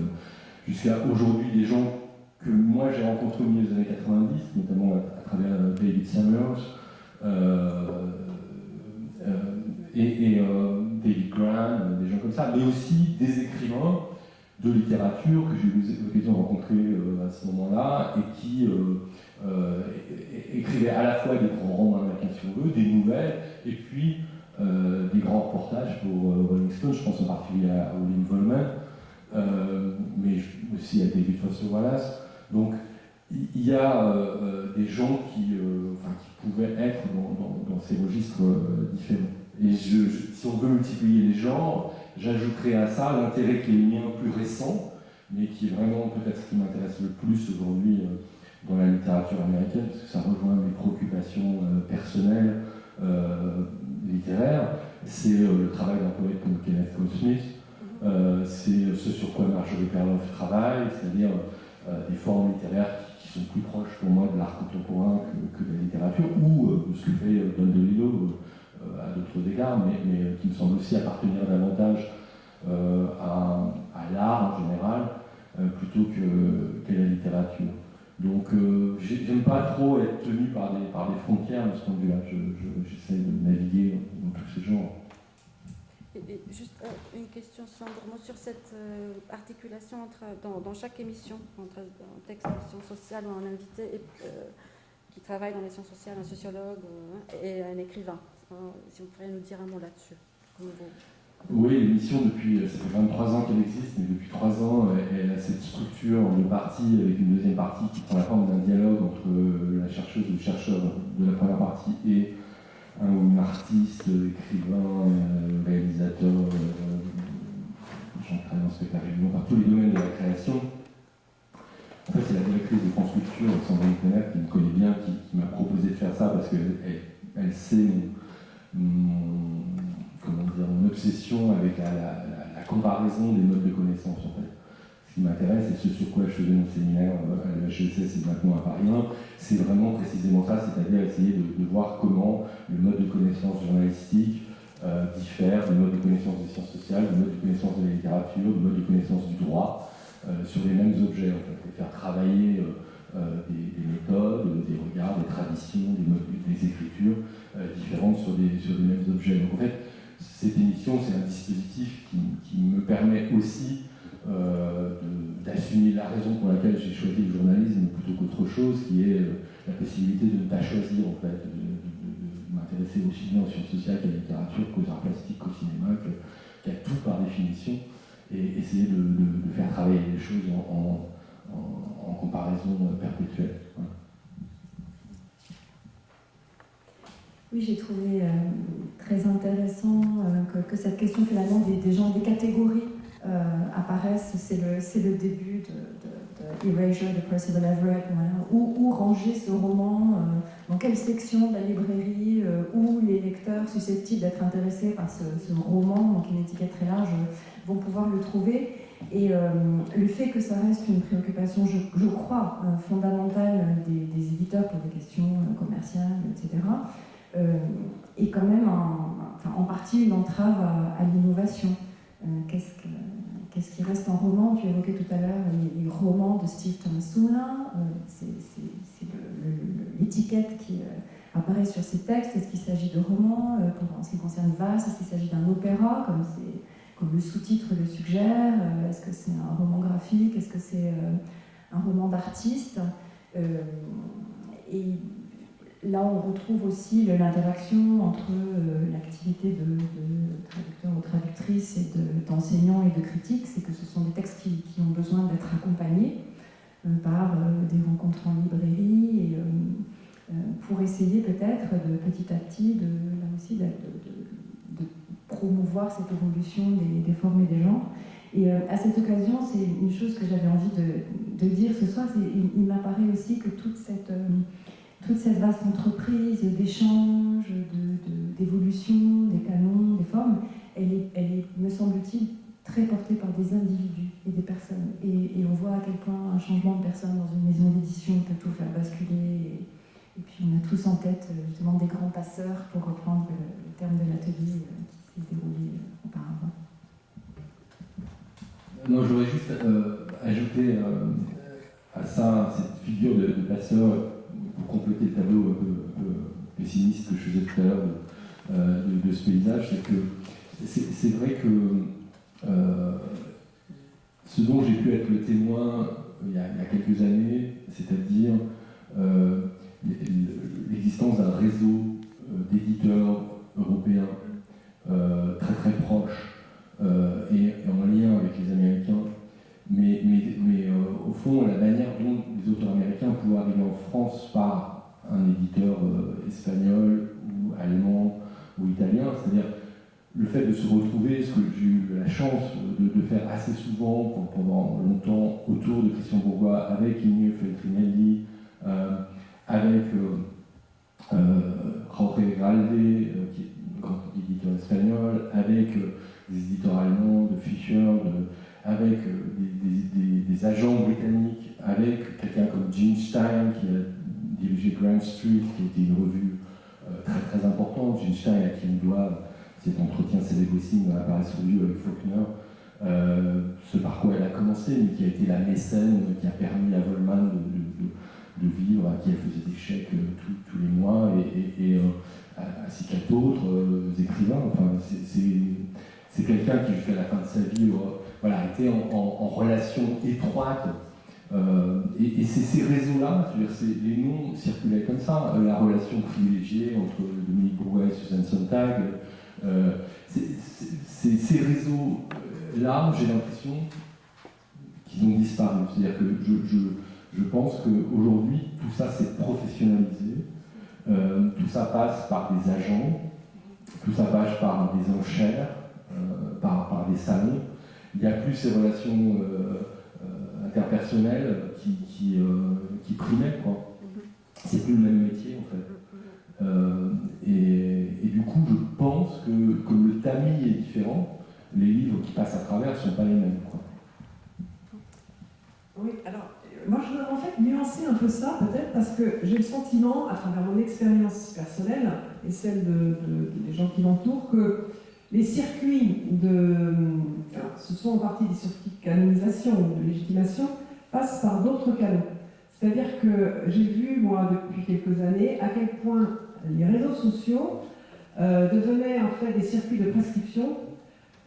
[SPEAKER 5] jusqu'à aujourd'hui des gens que moi j'ai rencontrés au milieu des années 90, notamment à, travers David Summers et, David Graham, des gens comme ça, mais aussi des écrivains de littérature que j'ai eu l'occasion de rencontrer à ce moment-là et qui euh, écrivait à la fois des grands romans américains, si on des nouvelles, et puis euh, des grands reportages pour euh, Rolling Stone, je pense en particulier à William Volman, mais aussi à David Foster Wallace. Donc, il y a des gens qui, pouvaient être dans, ces registres différents. Et je, si on veut multiplier les genres, j'ajouterai à ça l'intérêt qui est le mien plus récent, mais qui est vraiment peut-être ce qui m'intéresse le plus aujourd'hui dans la littérature américaine, parce que ça rejoint mes préoccupations euh, personnelles, euh, littéraires, c'est euh, le travail d'un poète comme Kenneth Goldsmith, c'est ce sur quoi Marjorie Perloff travaille, c'est-à-dire des formes littéraires qui, sont plus proches pour moi de l'art contemporain que, de la littérature, ou de ce que fait Don DeLillo à d'autres égards, mais, mais, qui me semble aussi appartenir davantage à, à l'art en général, plutôt qu'à la littérature. Donc, euh, j'aime pas trop être tenu par des, frontières de ce point de vue-là. J'essaie de naviguer dans tous ces genres.
[SPEAKER 6] Juste euh, une question simplement sur cette euh, articulation entre, dans, chaque émission, entre un texte en sciences sociales ou un invité qui travaille dans les sciences sociales, un sociologue et un écrivain. Si vous pourriez nous dire un mot là-dessus.
[SPEAKER 5] Oui, l'émission, depuis, ça fait 23 ans qu'elle existe, mais depuis 3 ans, elle a cette structure en deux parties, avec une deuxième partie qui prend la forme d'un dialogue entre la chercheuse ou le chercheur de la première partie et un artiste, écrivain, euh, réalisateur, euh, j'en travaille en spectacle par tous les domaines de la création. En fait, c'est la directrice de France Culture, Sandrine Connac, qui me connaît bien, qui, m'a proposé de faire ça parce qu'elle elle, sait mon obsession avec la, comparaison des modes de connaissance en fait. Ce qui m'intéresse et ce sur quoi je faisais mon séminaire euh, à l'HESS et maintenant à Paris 1, c'est vraiment précisément ça, c'est-à-dire essayer de, voir comment le mode de connaissance journalistique euh, diffère du mode de connaissance des sciences sociales, du mode de connaissance de la littérature, du mode de connaissance du droit, euh, sur les mêmes objets et faire travailler des, méthodes, des regards, des traditions, des, des écritures différentes sur des mêmes objets. Donc en fait, cette émission, c'est un dispositif qui, me permet aussi euh, d'assumer la raison pour laquelle j'ai choisi le journalisme plutôt qu'autre chose, qui est euh, la possibilité de ne pas choisir, en fait, de, m'intéresser aussi bien aux sciences sociales qu'à la littérature, qu'aux arts plastiques, qu'au cinéma, qu'à tout par définition, et essayer de, faire travailler les choses en, comparaison perpétuelle.
[SPEAKER 3] Oui, j'ai trouvé euh, très intéressant euh, que, cette question finalement des, gens, des catégories euh, apparaissent. C'est le, début de, de, Erasure de Percival Everett. Où, ranger ce roman Dans quelle section de la librairie Où les lecteurs susceptibles d'être intéressés par ce, roman, donc une étiquette très large, vont pouvoir le trouver et le fait que ça reste une préoccupation, je, crois, fondamentale des, éditeurs pour des questions commerciales, etc., euh, est quand même en partie une entrave à, l'innovation. Euh, qu'est-ce qui reste en roman? Tu évoquais tout à l'heure les, romans de Steve Thomas euh, c'est l'étiquette qui apparaît sur ces textes. Est-ce qu'il s'agit de romans En ce qui concerne Vasse, est-ce qu'il s'agit d'un opéra, le sous-titre le suggère Est-ce que c'est un roman graphique Est-ce que c'est un roman d'artiste Et là, on retrouve aussi l'interaction entre euh, l'activité de, traducteur ou traductrice et d'enseignant et de critique, c'est que ce sont des textes qui, ont besoin d'être accompagnés euh, par euh, des rencontres en librairie et, pour essayer peut-être de petit à petit de, là aussi de, promouvoir cette évolution des, formes et des genres. Et à cette occasion, c'est une chose que j'avais envie de, dire ce soir, il, m'apparaît aussi que toute cette toute cette vaste entreprise d'échanges, d'évolution, des canons, des formes, elle est, elle me semble-t-il, très portée par des individus et des personnes. Et, on voit à quel point un changement de personne dans une maison d'édition peut tout faire basculer. Et, puis on a tous en tête justement des grands passeurs, pour reprendre le, terme de l'atelier euh, s'est euh.
[SPEAKER 5] Non, j'aurais juste euh, ajouté à ça cette figure de, passeur pour compléter le tableau un peu, pessimiste que je faisais tout à l'heure de, ce paysage, c'est que c'est vrai que euh, ce dont j'ai pu être le témoin il y a, quelques années, c'est-à-dire euh, l'existence d'un réseau euh, d'éditeurs européens très très proches et en lien avec les Américains. Mais, mais, euh, au fond, la manière dont les auteurs américains pouvaient arriver en France par un éditeur euh, espagnol ou allemand ou italien, c'est-à-dire le fait de se retrouver, ce que j'ai eu la chance de, faire assez souvent pendant longtemps autour de Christian Bourgois, avec Ignio Feltrinelli, euh, avec euh, Jorge Galde, qui est un grand éditeur espagnol, avec des éditeurs allemands, de Fischer, avec euh, des, agents britanniques, avec quelqu'un comme Gene Stein qui a dirigé Grand Street, qui était une revue euh, très très importante. Gene Stein à qui on doit cet entretien célébrissime la Paris Review avec Faulkner. ce par quoi elle a commencé, mais qui a été la mécène qui a permis à Volman de, vivre, à qui elle faisait des chèques tous les mois, et, ainsi qu'à d'autres écrivains. Enfin, c'est quelqu'un qui, jusqu'à la fin de sa vie, voilà, était en, relation étroite euh, et, ces réseaux-là, les noms circulaient comme ça, euh, la relation privilégiée entre Dominique Bourgois et Suzanne Sontag. Euh, ces réseaux-là, j'ai l'impression qu'ils ont disparu. C'est-à-dire que je, je, pense qu'aujourd'hui, tout ça s'est professionnalisé, tout ça passe par des agents, tout ça passe par des enchères, par, par, des salons. Il n'y a plus ces relations qui, qui, euh, qui primait. Quoi. Mhm. C'est plus le même métier en fait. Euh, et, du coup, je pense que comme le tamis est différent, les livres qui passent à travers ne sont pas les mêmes.
[SPEAKER 4] Oui, alors moi je voudrais en fait nuancer un peu ça peut-être parce que j'ai le sentiment, à travers mon expérience personnelle et celle de, des gens qui m'entourent, que les circuits de. ce sont en partie des circuits de canonisation ou de légitimation, passent par d'autres canaux. C'est-à-dire que j'ai vu, moi, depuis quelques années, à quel point les réseaux sociaux euh, devenaient en fait des circuits de prescription,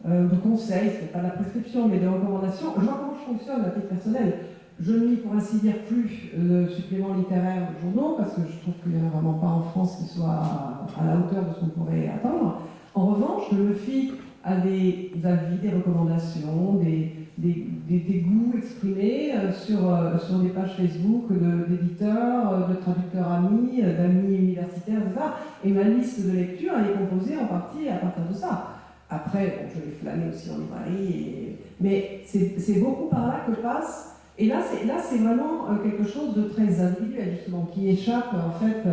[SPEAKER 4] euh, de conseils, ce n'est pas de la prescription, mais de recommandation. Je vois comment je fonctionne à titre personnel. Je ne lis pour ainsi dire plus de suppléments littéraires de journaux, parce que je trouve qu'il n'y en a vraiment pas en France qui soit à la hauteur de ce qu'on pourrait attendre. En revanche, je me fie à des avis, des recommandations, des, des, goûts exprimés euh, sur, euh, sur des pages Facebook d'éditeurs, euh, de, traducteurs amis, d'amis universitaires, etc. Et ma liste de lecture, elle est composée en partie à partir de ça. Après, je vais flâner aussi en librairie, mais c'est beaucoup par là que passe. Et là, c'est vraiment quelque chose de très individuel, justement, qui échappe en fait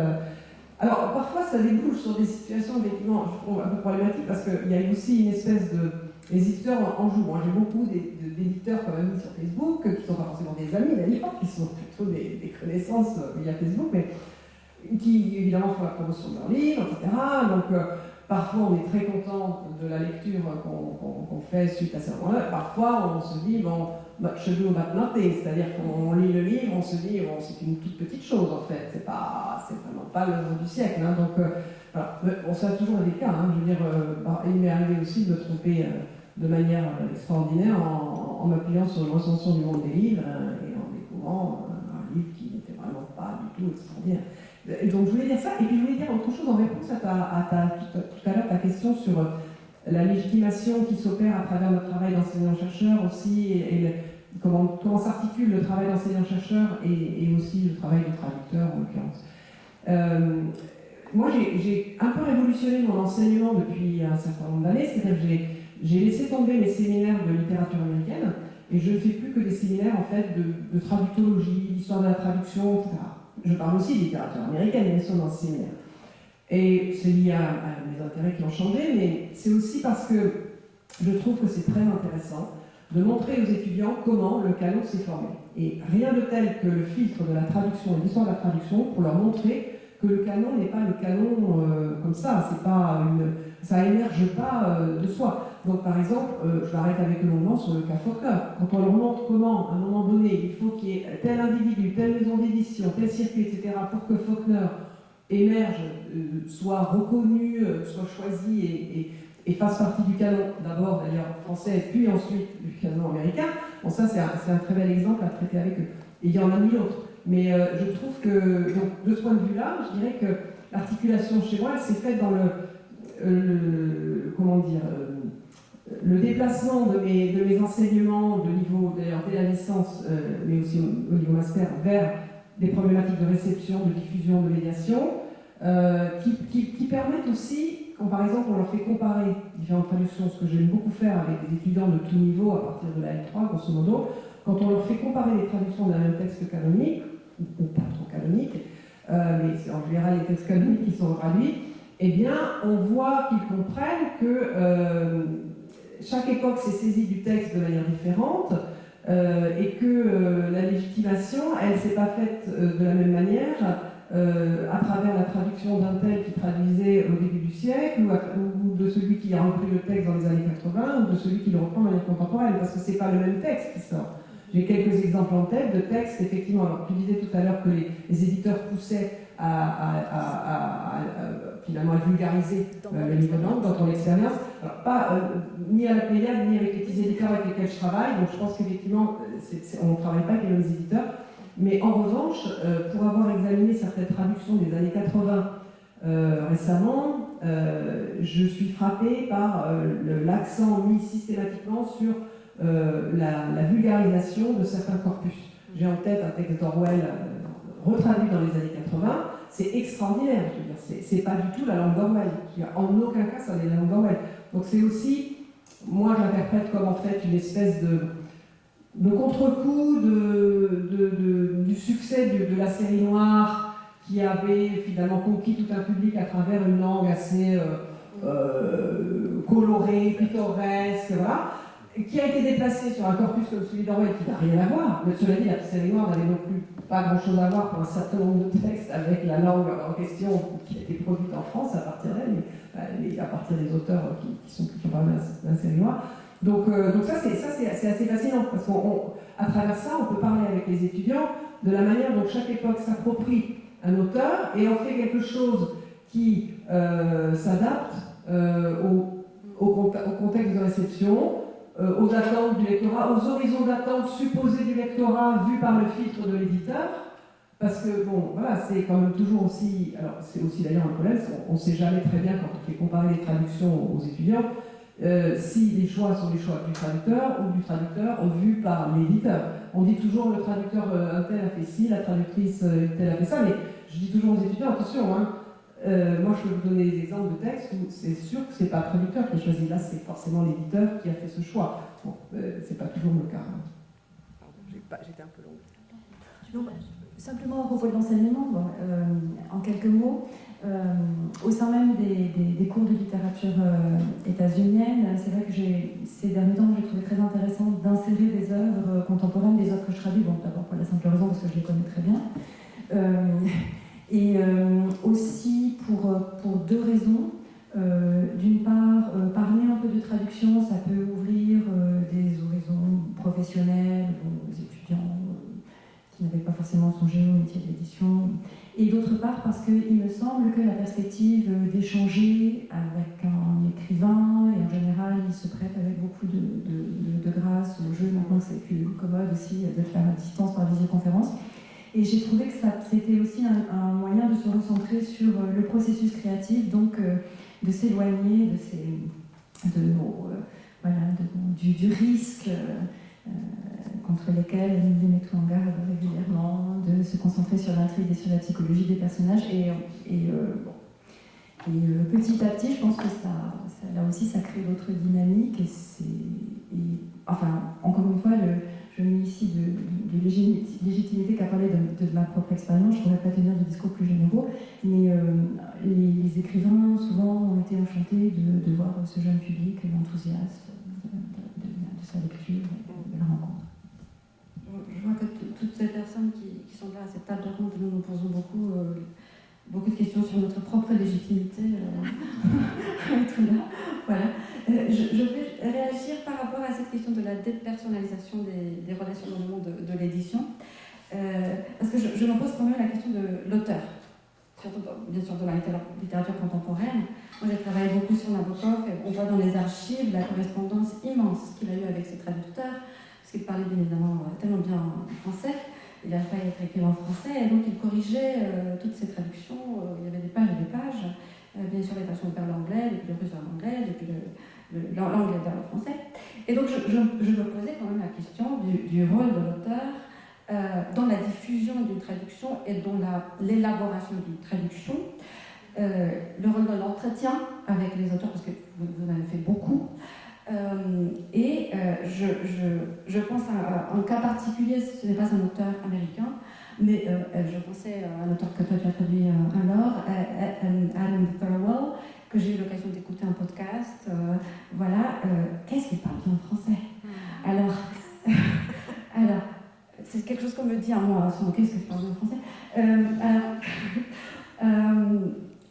[SPEAKER 4] alors, parfois, ça débouche sur des situations effectivement un peu problématiques parce qu'il y a aussi une espèce de. Les éditeurs en jouent. J'ai beaucoup d'éditeurs quand même sur Facebook, qui ne sont pas forcément des amis d'ailleurs, qui sont plutôt des, connaissances euh, via Facebook, mais qui évidemment font la promotion de leurs livres, etc. Donc, euh, parfois, on est très content de la lecture qu'on fait suite à ce moment-là. Parfois, on se dit, bon, ado about nothing, c'est-à-dire qu'on lit le livre, on se dit, bon, c'est une toute petite chose en fait, c'est pas, c'est vraiment pas l'œuvre du siècle. Hein, donc, euh, voilà. Bon, ça a toujours des cas, hein, je veux dire, euh, bah, il m'est arrivé aussi de me tromper euh, de manière extraordinaire en, m'appuyant sur le recension du monde des livres et en découvrant un livre qui n'était vraiment pas du tout extraordinaire. Donc je voulais dire ça, et puis je voulais dire autre chose en réponse à, ta, à ta, tout, à l'heure ta question sur la légitimation qui s'opère à travers notre travail d'enseignant-chercheur aussi, et, comment, comment s'articule le travail d'enseignant-chercheur et, aussi le travail de traducteur en l'occurrence. Euh, moi, j'ai un peu révolutionné mon enseignement depuis un certain nombre d'années, c'est-à-dire que j'ai laissé tomber mes séminaires de littérature américaine et je ne fais plus que des séminaires en fait de, traductologie, d'histoire de la traduction, etc. Je parle aussi de littérature américaine, bien sûr, dans ce séminaire. Et c'est lié à, mes intérêts qui ont changé, mais c'est aussi parce que je trouve que c'est très intéressant de montrer aux étudiants comment le canon s'est formé. Et rien de tel que le filtre de la traduction et l'histoire de la traduction pour leur montrer que le canon n'est pas le canon euh, comme ça, pas ça émerge pas euh, de soi. Donc par exemple, euh, je m'arrête avec le moment sur le cas Faulkner. Quand on leur montre comment, à un moment donné, il faut qu'il y ait tel individu, telle maison d'édition, tel circuit, etc., pour que Faulkner émerge, euh, soit reconnu, euh, soit choisi et, fasse partie du canon, d'abord d'ailleurs français, puis ensuite du canon américain. Bon, ça c'est un, très bel exemple à traiter avec eux. Et il y en a mille autres. Mais euh, je trouve que, donc, de ce point de vue-là, je dirais que l'articulation chez moi, elle s'est faite dans le, comment dire, le déplacement de mes, de mes enseignements de niveau, d'ailleurs dès la licence, mais aussi au niveau master, vers des problématiques de réception, de diffusion, de médiation, euh, qui, permettent aussi, quand par exemple on leur fait comparer différentes traductions, ce que j'aime beaucoup faire avec des étudiants de tout niveau à partir de la L3, grosso modo, quand on leur fait comparer les traductions d'un même texte canonique, ou, pas trop canonique, euh, mais en général les textes canoniques qui sont traduits, eh bien on voit qu'ils comprennent que euh, chaque époque s'est saisie du texte de manière différente, euh, et que euh, la légitimation, elle ne s'est pas faite euh, de la même manière à travers la traduction d'un tel qui traduisait au début du siècle, ou, de celui qui a repris le texte dans les années 80 ou de celui qui le reprend de manière contemporaine, parce que c'est pas le même texte qui sort. J'ai quelques exemples en tête de textes, effectivement. Alors, tu disais tout à l'heure que les, éditeurs poussaient à, finalement à vulgariser euh, les livres de langue dans ton expérience. Alors, pas euh, ni à la Pléiade, ni avec les petits éditeurs avec lesquels je travaille. Donc, je pense qu'effectivement, on ne travaille pas avec les mêmes éditeurs. Mais en revanche, euh, pour avoir examiné certaines traductions des années 80 récemment, je suis frappée par l'accent mis systématiquement sur euh, la, vulgarisation de certains corpus. J'ai en tête un texte d'Orwell euh, retraduit dans les années 80, c'est extraordinaire, c'est pas du tout la langue d'Orwell, en aucun cas ça n'est la langue d'Orwell. Donc c'est aussi, moi j'interprète comme en fait une espèce de, contre-coup du succès de, la série noire qui avait finalement conquis tout un public à travers une langue assez euh, colorée, pittoresque, voilà qui a été déplacé sur un corpus comme celui d'Orwell qui n'a rien à voir. Mais cela dit, la série noire n'avait non plus pas grand-chose à voir pour un certain nombre de textes avec la langue en question qui a été produite en France à partir d'elle, mais, à partir des auteurs qui, sont de la série noire. Donc, euh, donc ça, c'est assez fascinant, parce qu'à travers ça, on peut parler avec les étudiants de la manière dont chaque époque s'approprie un auteur et en fait quelque chose qui euh, s'adapte euh, au, au, contexte de réception, euh, aux attentes du lectorat, aux horizons d'attente supposés du lectorat vus par le filtre de l'éditeur. Parce que, bon, voilà, c'est quand même toujours aussi. Alors, c'est aussi d'ailleurs un problème, on ne sait jamais très bien quand on fait comparer les traductions aux étudiants, euh, si les choix sont les choix du traducteur ou du traducteur vus par l'éditeur. On dit toujours le traducteur euh, un tel a fait ci, la traductrice telle a fait ça, mais je dis toujours aux étudiants, attention, hein, euh, moi, je peux vous donner des exemples de textes où c'est sûr que ce n'est pas le traducteur qui a choisi. Là, c'est forcément l'éditeur qui a fait ce choix. Bon, euh, c'est pas toujours le cas.
[SPEAKER 2] Pardon, j'étais un peu
[SPEAKER 3] longue. simplement à propos de l'enseignement, euh, en quelques mots, au sein même des, cours de littérature états-unienne, c'est vrai que ces derniers temps, j'ai trouvé très intéressant d'insérer des œuvres contemporaines, des œuvres que je traduis, bon, d'abord pour la simple raison parce que je les connais très bien. Et euh, aussi pour, euh, pour deux raisons. Euh, d'une part, parler un peu de traduction, ça peut ouvrir des horizons professionnels aux étudiants qui n'avaient pas forcément songé au métier de l'édition. Et d'autre part, parce qu'il me semble que la perspective d'échanger avec un écrivain, et en général, il se prête avec beaucoup de, de, grâce au jeu, maintenant c'est plus commode aussi de faire à distance par visioconférence, et j'ai trouvé que c'était aussi un, moyen de se recentrer sur euh, le processus créatif, donc euh, de s'éloigner de, de, euh, voilà, du, du, risque contre lequel nous les mettons en garde régulièrement, de se concentrer sur l'intrigue et sur la psychologie des personnages. Et, et, et petit à petit, je pense que ça, là aussi, ça crée d'autres dynamiques. Et, enfin, encore une fois, le, ici de, légitimité qu'à parler de, ma propre expérience. Je ne pourrais pas tenir de discours plus généraux, mais euh, les, écrivains souvent ont été enchantés de, voir ce jeune public l'enthousiasme de, sa lecture, de la rencontre.
[SPEAKER 1] Je vois que toutes ces personnes qui, sont là à cette table de rencontre, nous nous posons beaucoup, euh, beaucoup de questions sur notre propre légitimité euh. Voilà. Euh, je, vais réagir par rapport à cette question de la dépersonnalisation des, relations dans le monde de, l'édition, euh, parce que je, me pose quand même la question de l'auteur, surtout bien sûr de la littérature contemporaine. Moi j'ai travaillé beaucoup sur Nabokov, et on voit dans les archives la correspondance immense qu'il a eue avec ses traducteurs, parce qu'il parlait bien évidemment tellement bien en français, il a failli être écrit en français, et donc il corrigeait euh, toutes ces traductions, il y avait des pages et des pages, bien sûr les versions vers l'anglais, depuis le russe vers l'anglais, depuis le l'anglais vers le français. Et donc je, me posais quand même la question du, rôle de l'auteur euh, dans la diffusion d'une traduction et dans l'élaboration d'une traduction. Euh, le rôle de l'entretien avec les auteurs, parce que vous, en avez fait beaucoup. Euh, et je, je, pense à, un cas particulier, ce n'est pas un auteur américain, mais je pensais à un auteur que toi tu as traduit alors, Adam Thirlwell, que j'ai eu l'occasion d'écouter un podcast. Euh, voilà, euh, qu'est-ce qu'il parle bien français? Hmm. Alors, alors c'est quelque chose qu'on me dit à moi, qu'est-ce que je parle bien français? Euh, alors,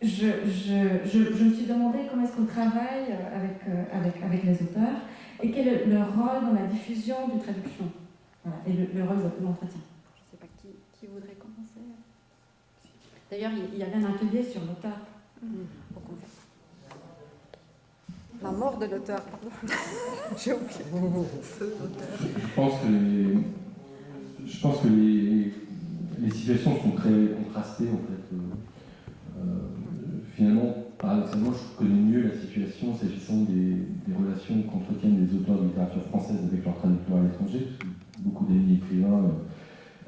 [SPEAKER 1] je, je, je, je me suis demandé comment est-ce qu'on travaille avec, avec, avec les auteurs et quel est leur rôle dans la diffusion d'une traduction voilà, et le, le rôle de l'entretien.
[SPEAKER 6] Je ne sais pas qui, qui voudrait commencer.
[SPEAKER 1] D'ailleurs, il y avait un atelier sur l'auteur.
[SPEAKER 6] Au contraire. La mort de l'auteur, pardon. J'ai oublié.
[SPEAKER 5] Je pense que les, je pense que les, les situations sont très contrastées en fait. Euh, euh, finalement, paradoxalement, je connais mieux la situation s'agissant des, des relations qu'entretiennent les auteurs de littérature française avec leurs traducteurs à l'étranger, parce que beaucoup d'amis écrivains,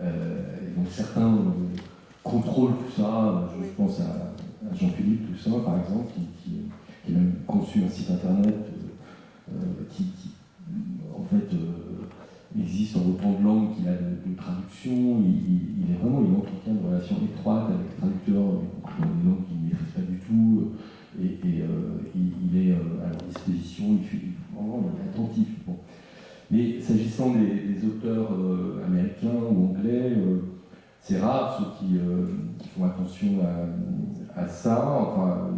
[SPEAKER 5] euh, et donc certains euh, contrôlent tout ça. Je pense à, à Jean-Philippe Toussaint, par exemple, qui, qui, qui a même conçu un site internet euh, qui, en fait, euh, existe en autant de langues qu'il a de, traduction. Il, est vraiment, il entretient une relation étroite avec les traducteurs, dans des langues qu'il ne maîtrise pas du tout. Et, euh, il, est à leur disposition, il, fait, vraiment, est attentif. Mais s'agissant des, auteurs américains ou anglais, c'est rare ceux qui, qui font attention à, à ça. Enfin,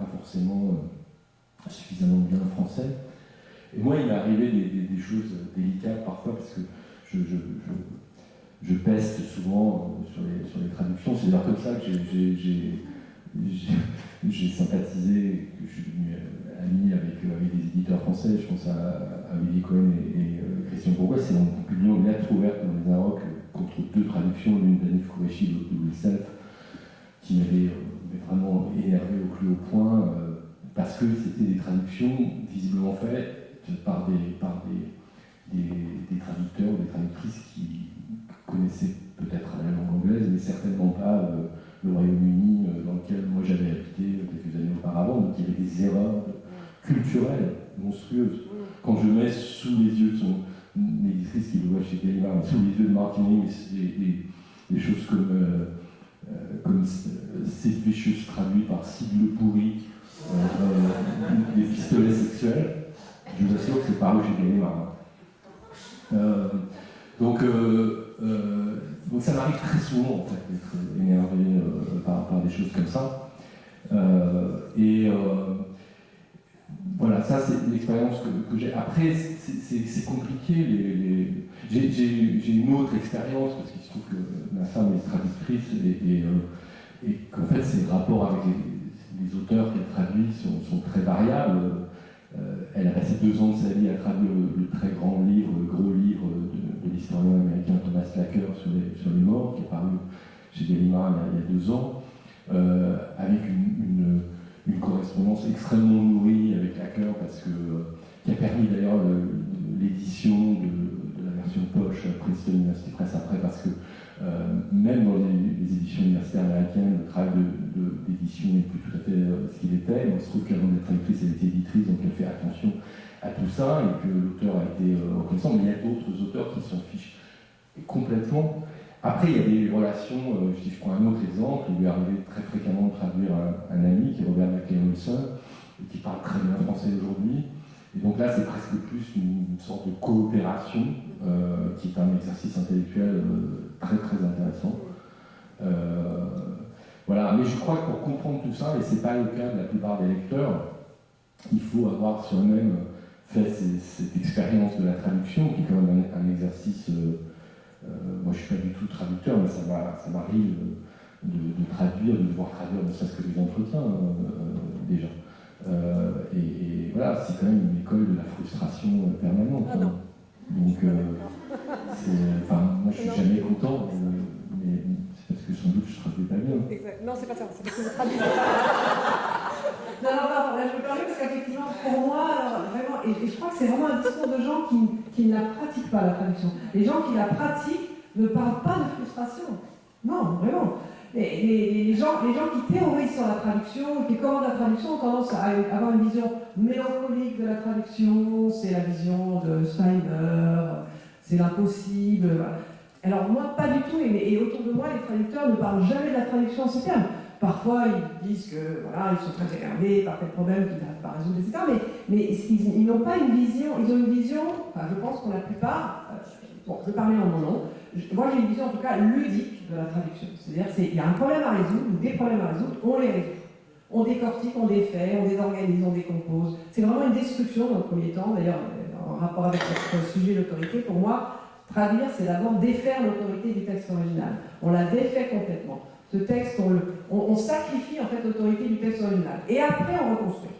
[SPEAKER 5] pas forcément euh, suffisamment bien français. Et moi, il m'est arrivé des, choses délicates parfois parce que je, peste souvent euh, sur les, sur les traductions. C'est d'ailleurs comme ça que j'ai- sympathisé, que je suis devenu euh, ami avec, avec des éditeurs français. Je pense à, à Willy Cohen et, Christian Bourgois. C'est en publiant une lettre ouverte dans les Arocs contre deux traductions, l'une d'Anif Kourechi, l'autre de Louis Self, qui m'avait euh, vraiment énervé au plus haut point, euh, parce que c'était des traductions visiblement faites par des, par des, des, des traducteurs ou des traductrices qui connaissaient peut-être la langue anglaise, mais certainement pas euh, le Royaume-Uni euh, dans lequel moi j'avais habité quelques années auparavant, donc il y avait des erreurs culturelles monstrueuses. Quand je mets sous les yeux de son éditrice qui le voit chez Gallimard, sous les yeux de Martini, des, des, des choses comme, euh, comme euh, Sid Vicious traduit par Cible pourri, euh, euh, des pistolets sexuels, je vous assure que c'est paru chez Gallimard. hein. Euh, donc, euh, euh, donc ça m'arrive très souvent en fait d'être énervé euh, par, par des choses comme ça. Euh, et euh, voilà, ça c'est l'expérience que, que j'ai. Après, c'est- compliqué. J'ai j'ai- j'ai une autre expérience parce qu'il se trouve que ma femme est traductrice et, euh, et qu'en fait ses rapports avec les, auteurs qu'elle traduit sont, très variables. Euh, elle a passé deux ans de sa vie à traduire le, très grand livre, le gros livre de, de l'historien américain Thomas Lacker sur les, morts, qui est paru chez Gallimard il y a, deux ans, euh, avec une, correspondance extrêmement nourrie avec Lacker, parce que, qui a permis d'ailleurs le- l'édition de, de la version poche Princeton University Press après, parce que même dans les, éditions universitaires américaines, le travail d'édition n'est plus tout à fait euh, ce qu'il était. Il se trouve qu'avant d'être traductrice, elle était éditrice, donc elle fait attention à tout ça, et que l'auteur a été euh, reconnaissant. Mais il y a d'autres auteurs qui s'en fichent complètement. Après, il y a des relations, euh, si je prends un autre exemple, il lui est arrivé très fréquemment de traduire un, ami qui est Robert McLean Wilson, et qui parle très bien français aujourd'hui. Et donc là, c'est presque plus une, sorte de coopération, euh, qui est un exercice intellectuel euh, très très intéressant. Euh, voilà, mais je crois que pour comprendre tout ça, et c'est pas le cas de la plupart des lecteurs, il faut avoir soi-même fait ces- cette expérience de la traduction, qui est quand même un, un exercice. euh, euh, moi, je suis pas du tout traducteur, mais ça m'a- ça m'arrive de, de traduire, de devoir traduire ne serait-ce que des entretiens euh, déjà. Euh, et, et voilà, c'est quand même une école de la frustration euh, permanente.
[SPEAKER 6] Ah
[SPEAKER 5] hein. Donc, euh, enfin, moi, je suis
[SPEAKER 6] Non.
[SPEAKER 5] jamais content, mais c'est parce que sans doute je traduis pas bien.
[SPEAKER 2] Exact. Non, c'est pas ça, c'est parce que vous traduisez.
[SPEAKER 4] Non, non, non, là je permets parce qu'effectivement, pour moi, alors, vraiment, et, et je crois que c'est vraiment un discours de gens qui, qui ne la pratiquent pas, la traduction. Les gens qui la pratiquent ne parlent pas de frustration. Non, vraiment. Les, gens, les gens qui théorisent sur la traduction, qui commandent la traduction, ont tendance à avoir une vision mélancolique de la traduction, c'est la vision de Steiner, c'est l'impossible. Alors moi, pas du tout, et, autour de moi, les traducteurs ne parlent jamais de la traduction en ces termes. Parfois, ils disent que voilà, ils sont très énervés par tel problème qu'ils n'arrivent pas à résoudre, etc. Mais, ils, n'ont pas une vision, ils ont une vision, je pense pour la plupart, euh, Bon, je parler en mon nom. Moi, j'ai une vision en tout cas ludique de la traduction. C'est-à-dire qu'il y a un problème à résoudre, ou des problèmes à résoudre, on les résout. On décortique, on défait, on désorganise, on décompose. C'est vraiment une destruction dans le premier temps. D'ailleurs, euh, en rapport avec notre sujet, l'autorité, pour moi, traduire, c'est d'abord défaire l'autorité du texte original. On la défait complètement. Ce texte, on, le, on, on sacrifie en fait l'autorité du texte original. Et après, on reconstruit.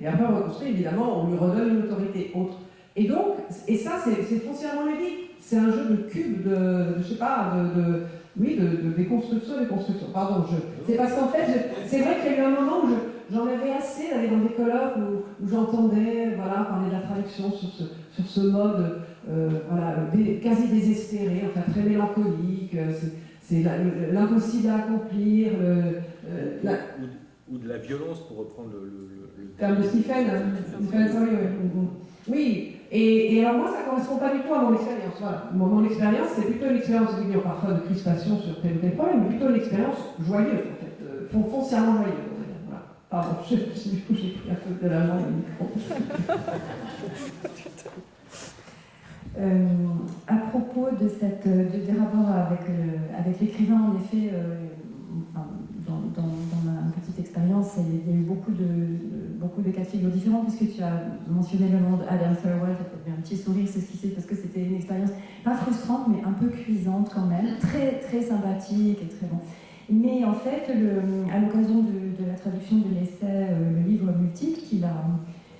[SPEAKER 4] Et après, on reconstruit, évidemment, on lui redonne une autorité autre. Et donc, et ça, c'est foncièrement ludique. C'est un jeu de cubes, de, de- je sais pas, de, de- oui, de, de déconstruction, déconstruction. Pardon, je. C'est parce qu'en fait, c'est vrai qu'il y a eu un moment où je- j'en avais assez d'aller dans des colloques où, où j'entendais, voilà, parler de la traduction sur ce, sur ce mode, euh, voilà, dé- quasi désespéré, enfin très mélancolique. euh, c'est- l'impossible à accomplir, le- euh, la,
[SPEAKER 8] Ou, ou de la violence, pour reprendre le, le,
[SPEAKER 4] terme de Stephen, hein. Stephen Sorry, oui. Oui, et, et alors moi, ça ne correspond pas du tout à mon expérience. Mon, expérience, c'est plutôt une expérience de parfois de crispation sur tel ou tel problème, mais plutôt une expérience joyeuse, euh, fon- foncièrement joyeuse. Pardon, je, je- du coup, j'ai pris un peu de la main le micro.
[SPEAKER 3] Euh, à propos de cette, des rapports avec, l'écrivain, en effet, euh, dans, dans- ma petite expérience, il y a eu beaucoup de, beaucoup de cas de figure différents, puisque tu as mentionné le nom d'Adam Thirlwell, tu as un petit sourire, c'est ce qui c'est, parce que c'était une expérience pas frustrante, mais un peu cuisante quand même, très, très sympathique et très bon. Mais en fait, à l'occasion de, la traduction de l'essai, euh, le livre Multiple, qu'il a,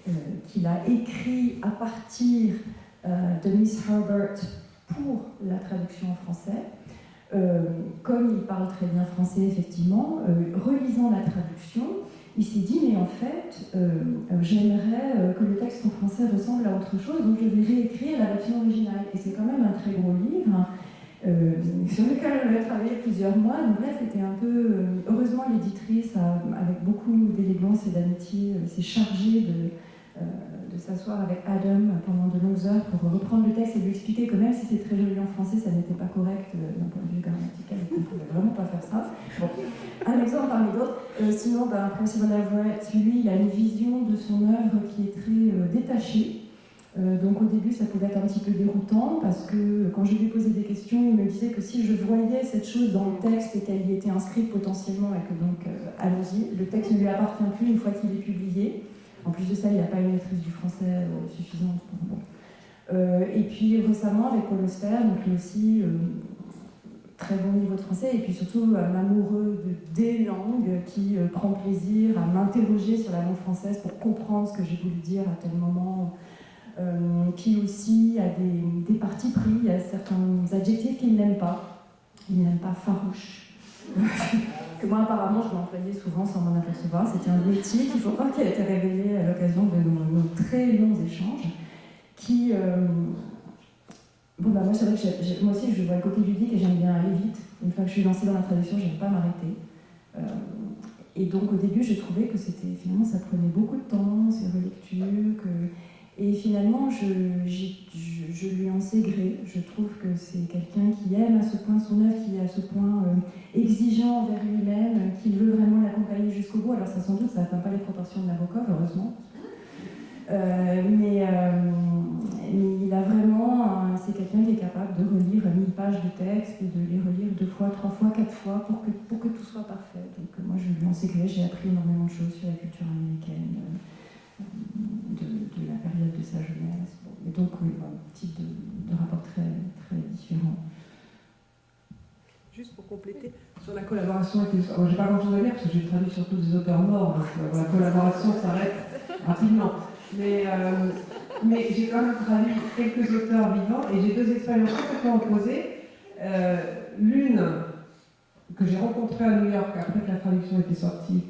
[SPEAKER 3] euh, écrit à partir euh, de Miss Herbert pour la traduction en français. Euh, comme il parle très bien français, effectivement, euh, relisant la traduction, il s'est dit, mais en fait, euh, j'aimerais que le texte en français ressemble à autre chose, donc je vais réécrire la version originale. Et c'est quand même un très gros livre. euh, sur lequel on a travaillé plusieurs mois. Donc là, c'était un peu. heureusement, l'éditrice, avec beaucoup d'élégance et d'amitié, s'est chargée de, de s'asseoir avec Adam pendant de longues heures pour reprendre le texte et lui expliquer que même si c'est très joli en français, ça n'était pas correct euh, d'un point de vue grammatical qu'on ne pouvait vraiment pas faire ça. Bon, un exemple parmi d'autres. Euh, sinon, ben, Percival Everett, lui, il a une vision de son œuvre qui est très euh, détachée. Euh, donc au début, ça pouvait être un petit peu déroutant parce que quand je lui posais des questions, il me disait que si je voyais cette chose dans le texte et qu'elle y était inscrite potentiellement et que donc, allons-y, le texte ne lui appartient plus une fois qu'il est publié. En plus de ça, il n'a pas une maîtrise du français euh, suffisante. Euh, et puis récemment, avec Auster, donc lui aussi, euh, très bon niveau de français, et puis surtout un amoureux de, des langues qui prend plaisir à m'interroger sur la langue française pour comprendre ce que j'ai voulu dire à tel moment, qui aussi a des, des partis pris, il y a certains adjectifs qu'il n'aime pas. Il n'aime pas farouche. que moi apparemment je m'employais souvent sans m'en apercevoir. C'était un métier qu'il faut croire qui a été révélé à l'occasion de nos, très longs échanges. Qui, euh, bon bah moi c'est vrai que moi aussi je vois le côté ludique et j'aime bien aller vite. Une fois que je suis lancée dans la traduction, j'aime pas m'arrêter. Euh, et donc au début, j'ai trouvé que c'était finalement ça prenait beaucoup de temps, ces relectures, que et finalement je, lui en sais gré. Je trouve que c'est quelqu'un qui aime à ce point son œuvre, qui est à ce point euh, exigeant envers lui-même, euh, qu'il veut vraiment l'accompagner jusqu'au bout. Alors ça sans doute ça n'atteint pas les proportions de Nabokov, heureusement. Euh, mais, il a vraiment, c'est quelqu'un qui est capable de relire 1000 pages de texte et de les relire deux fois, trois fois, quatre fois pour que, tout soit parfait. Donc moi je lui en sais gré, j'ai appris énormément de choses sur la culture américaine, euh, de, de la période de sa jeunesse. Et donc oui, un type de, de rapport très, très différent.
[SPEAKER 9] Juste pour compléter,
[SPEAKER 4] Sur la collaboration avec les Moi, j'ai pas grand chose à dire parce que j'ai traduit surtout des auteurs morts, donc euh, la collaboration s'arrête rapidement. Mais, euh, mais j'ai quand même traduit quelques auteurs vivants et j'ai deux expériences complètement opposées. Euh, L'une que j'ai rencontrée à New York après que la traduction était sortie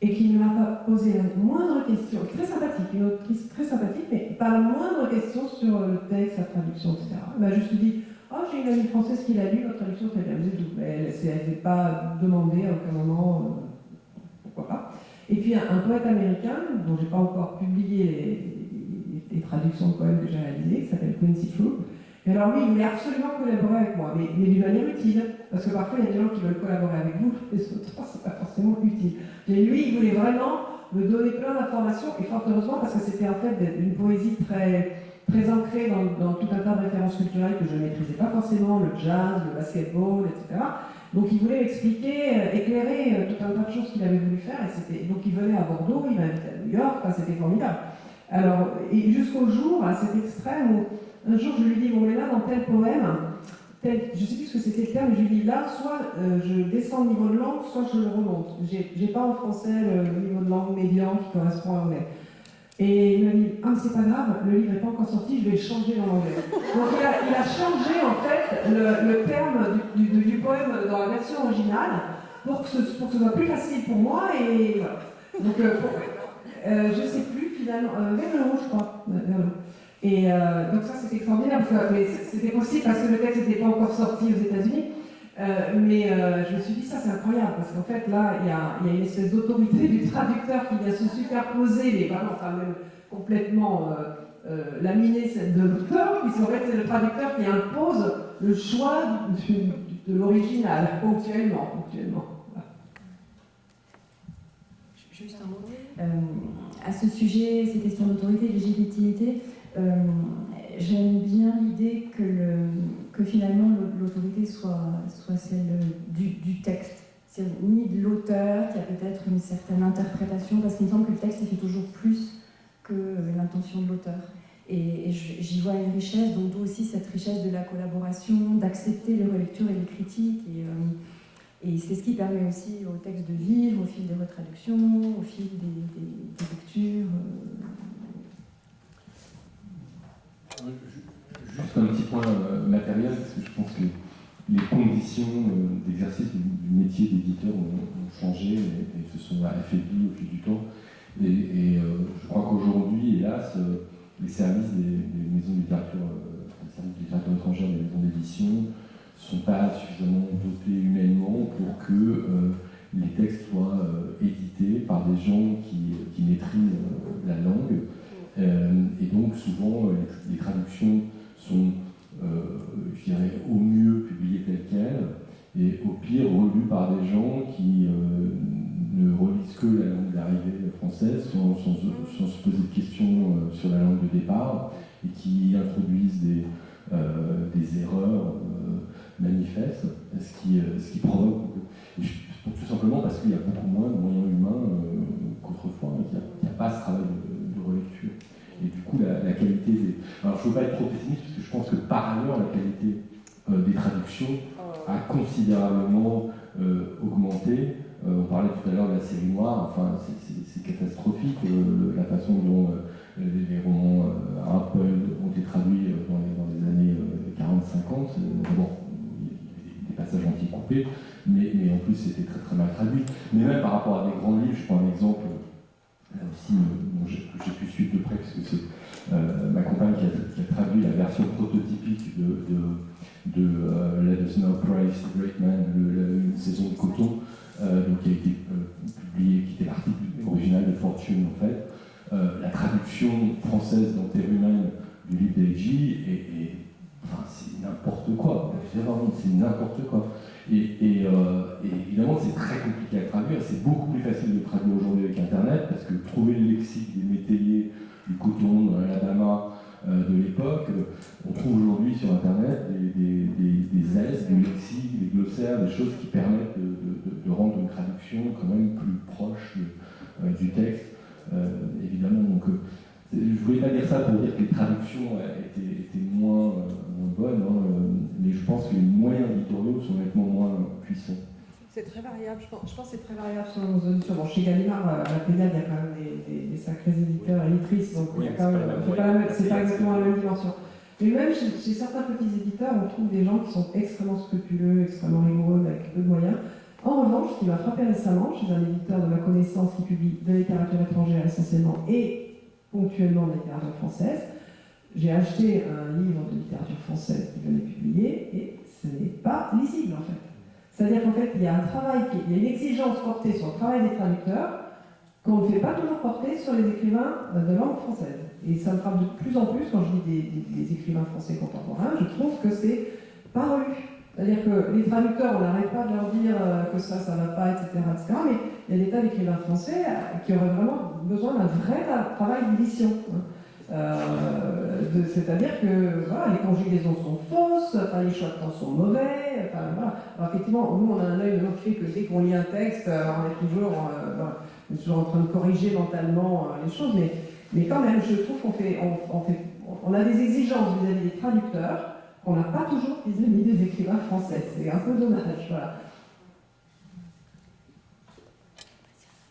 [SPEAKER 4] et qui ne m'a pas posé la moindre question, très sympathique, une autrice très sympathique, mais pas la moindre question sur le texte, la traduction, etc. Elle m'a juste dit Oh, j'ai une amie française qui l'a lu, votre traduction très bien, c'est tout. Mais elle ne s'est pas demandé à aucun moment euh, pourquoi pas. Et puis un, poète américain, dont je n'ai pas encore publié les traductions de poèmes que j'ai réalisées, qui s'appelle Quincy Froome. Et alors lui, il voulait absolument collaborer avec moi, mais, d'une manière utile, parce que parfois il y a des gens qui veulent collaborer avec vous, les auteurs, c'est pas forcément utile. Et lui, il voulait vraiment me donner plein d'informations, et fort heureusement, parce que c'était en fait une poésie très, très ancré dans, dans, tout un tas de références culturelles que je ne maîtrisais pas forcément, le jazz, le basketball, etc. Donc il voulait m'expliquer, euh, éclairer euh, tout un tas de choses qu'il avait voulu faire. Et donc il venait à Bordeaux, il m'invitait à New York, enfin, c'était formidable. Alors, et jusqu'au jour, à cet extrême où un jour je lui dis, bon mais là dans tel poème, tel, je ne sais plus ce que c'était le terme, mais je lui dis là, soit euh, je descends le niveau de langue, soit je le remonte. J'ai pas en français le niveau de langue médian qui correspond à anglais. Et il m'a dit, ah c'est pas grave, le livre n'est pas encore sorti, je vais changer dans l'anglais. Donc il a, changé en fait le, terme du, poème dans la version originale pour que, ce, soit plus facile pour moi et voilà. Donc euh, euh, je sais plus finalement, euh, vers le haut je crois. Et euh, donc ça c'était extraordinaire, mais c'était possible parce que le texte n'était pas encore sorti aux États-Unis. Euh, mais euh, je me suis dit, ça c'est incroyable, parce qu'en fait là, il y a, y a, une espèce d'autorité du traducteur qui vient se superposer, mais vraiment, enfin même complètement euh, euh laminé de l'auteur, puisqu'en fait c'est le traducteur qui impose le choix de, de l'original, ponctuellement. ponctuellement. Voilà.
[SPEAKER 3] Juste un mot. à ce sujet, ces questions d'autorité, de légitimité, j'aime bien l'idée que, finalement l'autorité soit, celle du, texte, ni de l'auteur qui a peut-être une certaine interprétation, parce qu'il me semble que le texte fait toujours plus que l'intention de l'auteur. Et, j'y vois une richesse, donc d'où aussi cette richesse de la collaboration, d'accepter les relectures et les critiques. Et, euh, c'est ce qui permet aussi au texte de vivre au fil des retraductions, au fil des, lectures. Euh,
[SPEAKER 5] Juste un petit point euh, matériel, parce que je pense que les conditions euh, d'exercice du, métier d'éditeur ont, changé et, se sont affaiblies au fil du temps. Et, euh, je crois qu'aujourd'hui, hélas, les services des, maisons de littérature, les services de littérature des maisons d'édition, ne sont pas suffisamment dotés humainement pour que les textes soient édités par des gens qui, maîtrisent la langue. et donc, souvent, les traductions sont, euh, je dirais, au mieux publiées telles quelles, et au pire relues par des gens qui euh, ne relisent que la langue d'arrivée française, sans, se poser de questions euh, sur la langue de départ, et qui introduisent des, erreurs manifestes, ce qui, provoque, tout simplement parce qu'il y a beaucoup moins de moyens humains qu'autrefois, il n'y a, a, pas ce travail de, de relecture et du coup la, la qualité des... Alors je ne veux pas être trop pessimiste parce que je pense que par ailleurs la qualité euh, des traductions a considérablement euh, augmenté. Euh, on parlait tout à l'heure de la série noire, enfin c'est catastrophique la façon dont les, romans Apple ont été traduits dans les, dans les années 40-50. Bon, il y a des passages anti-coupés, mais, mais en plus c'était très très mal traduit. Mais même par rapport à des grands livres, je prends un exemple là aussi, bon, j'ai pu suivre de près, parce que c'est euh, ma compagne qui a, traduit la version prototypique de, de, de euh, Let Great Man, une saison de coton, euh, donc, qui a été publiée, qui était l'article original de Fortune en fait. la traduction française dans humaine du livre d'Eiji est, est enfin, c'est n'importe quoi, c'est n'importe quoi. Euh, et évidemment, c'est très compliqué à traduire. C'est beaucoup plus facile de traduire aujourd'hui avec Internet parce que trouver le lexique des métayers, du coton, de l'Alabama euh, de l'époque, on trouve aujourd'hui sur Internet des, des, des, des lexiques, des glossaires, des choses qui permettent de, rendre une traduction quand même plus proche euh, du texte, euh, évidemment. Donc, je ne voulais pas dire ça pour dire que les traductions étaient, moins, bonnes, hein, mais je pense que les moyens éditoriaux sont nettement moins puissants.
[SPEAKER 10] C'est très variable, je pense, je pense que c'est très variable.
[SPEAKER 4] Selon nos auditeurs. Bon, chez Gallimard, à la Pénade, il y a quand même des, des, des sacrés éditeurs et éditrices, donc
[SPEAKER 8] oui,
[SPEAKER 4] c'est pas, pas, exactement la même dimension. Mais même chez, chez, certains petits éditeurs, on trouve des gens qui sont extrêmement scrupuleux, extrêmement rigoureux, avec peu de moyens. En revanche, ce qui m'a frappé récemment, chez un éditeur de ma connaissance qui publie de la littérature étrangère essentiellement et ponctuellement de la littérature française. J'ai acheté un livre de littérature française qui venait publier et ce n'est pas lisible en fait. C'est-à-dire qu'en fait, il y a un travail, il y a une exigence portée sur le travail des traducteurs qu'on ne fait pas toujours porter sur les écrivains de langue française. Et ça me frappe de plus en plus quand je lis des, écrivains français contemporains, je trouve que c'est pas relu. C'est-à-dire que les traducteurs, on n'arrête pas de leur dire que ça, ça ne va pas, etc., etc. Mais il y a des tas d'écrivains français qui auraient vraiment besoin d'un vrai travail d'édition. Euh, de- C'est-à-dire que voilà, les conjugaisons sont fausses, enfin, les choix de temps sont mauvais. Enfin, voilà. Alors, effectivement, nous, on a un œil maintenant qui fait que dès qu'on lit un texte, euh, on est toujours, euh, voilà, on est toujours en train de corriger mentalement euh, les choses, mais, mais quand même, je trouve qu'on fait, on, fait, on a des exigences vis-à-vis des traducteurs qu'on n'a pas toujours vis-à-vis des écrivains français. C'est un peu dommage. Voilà.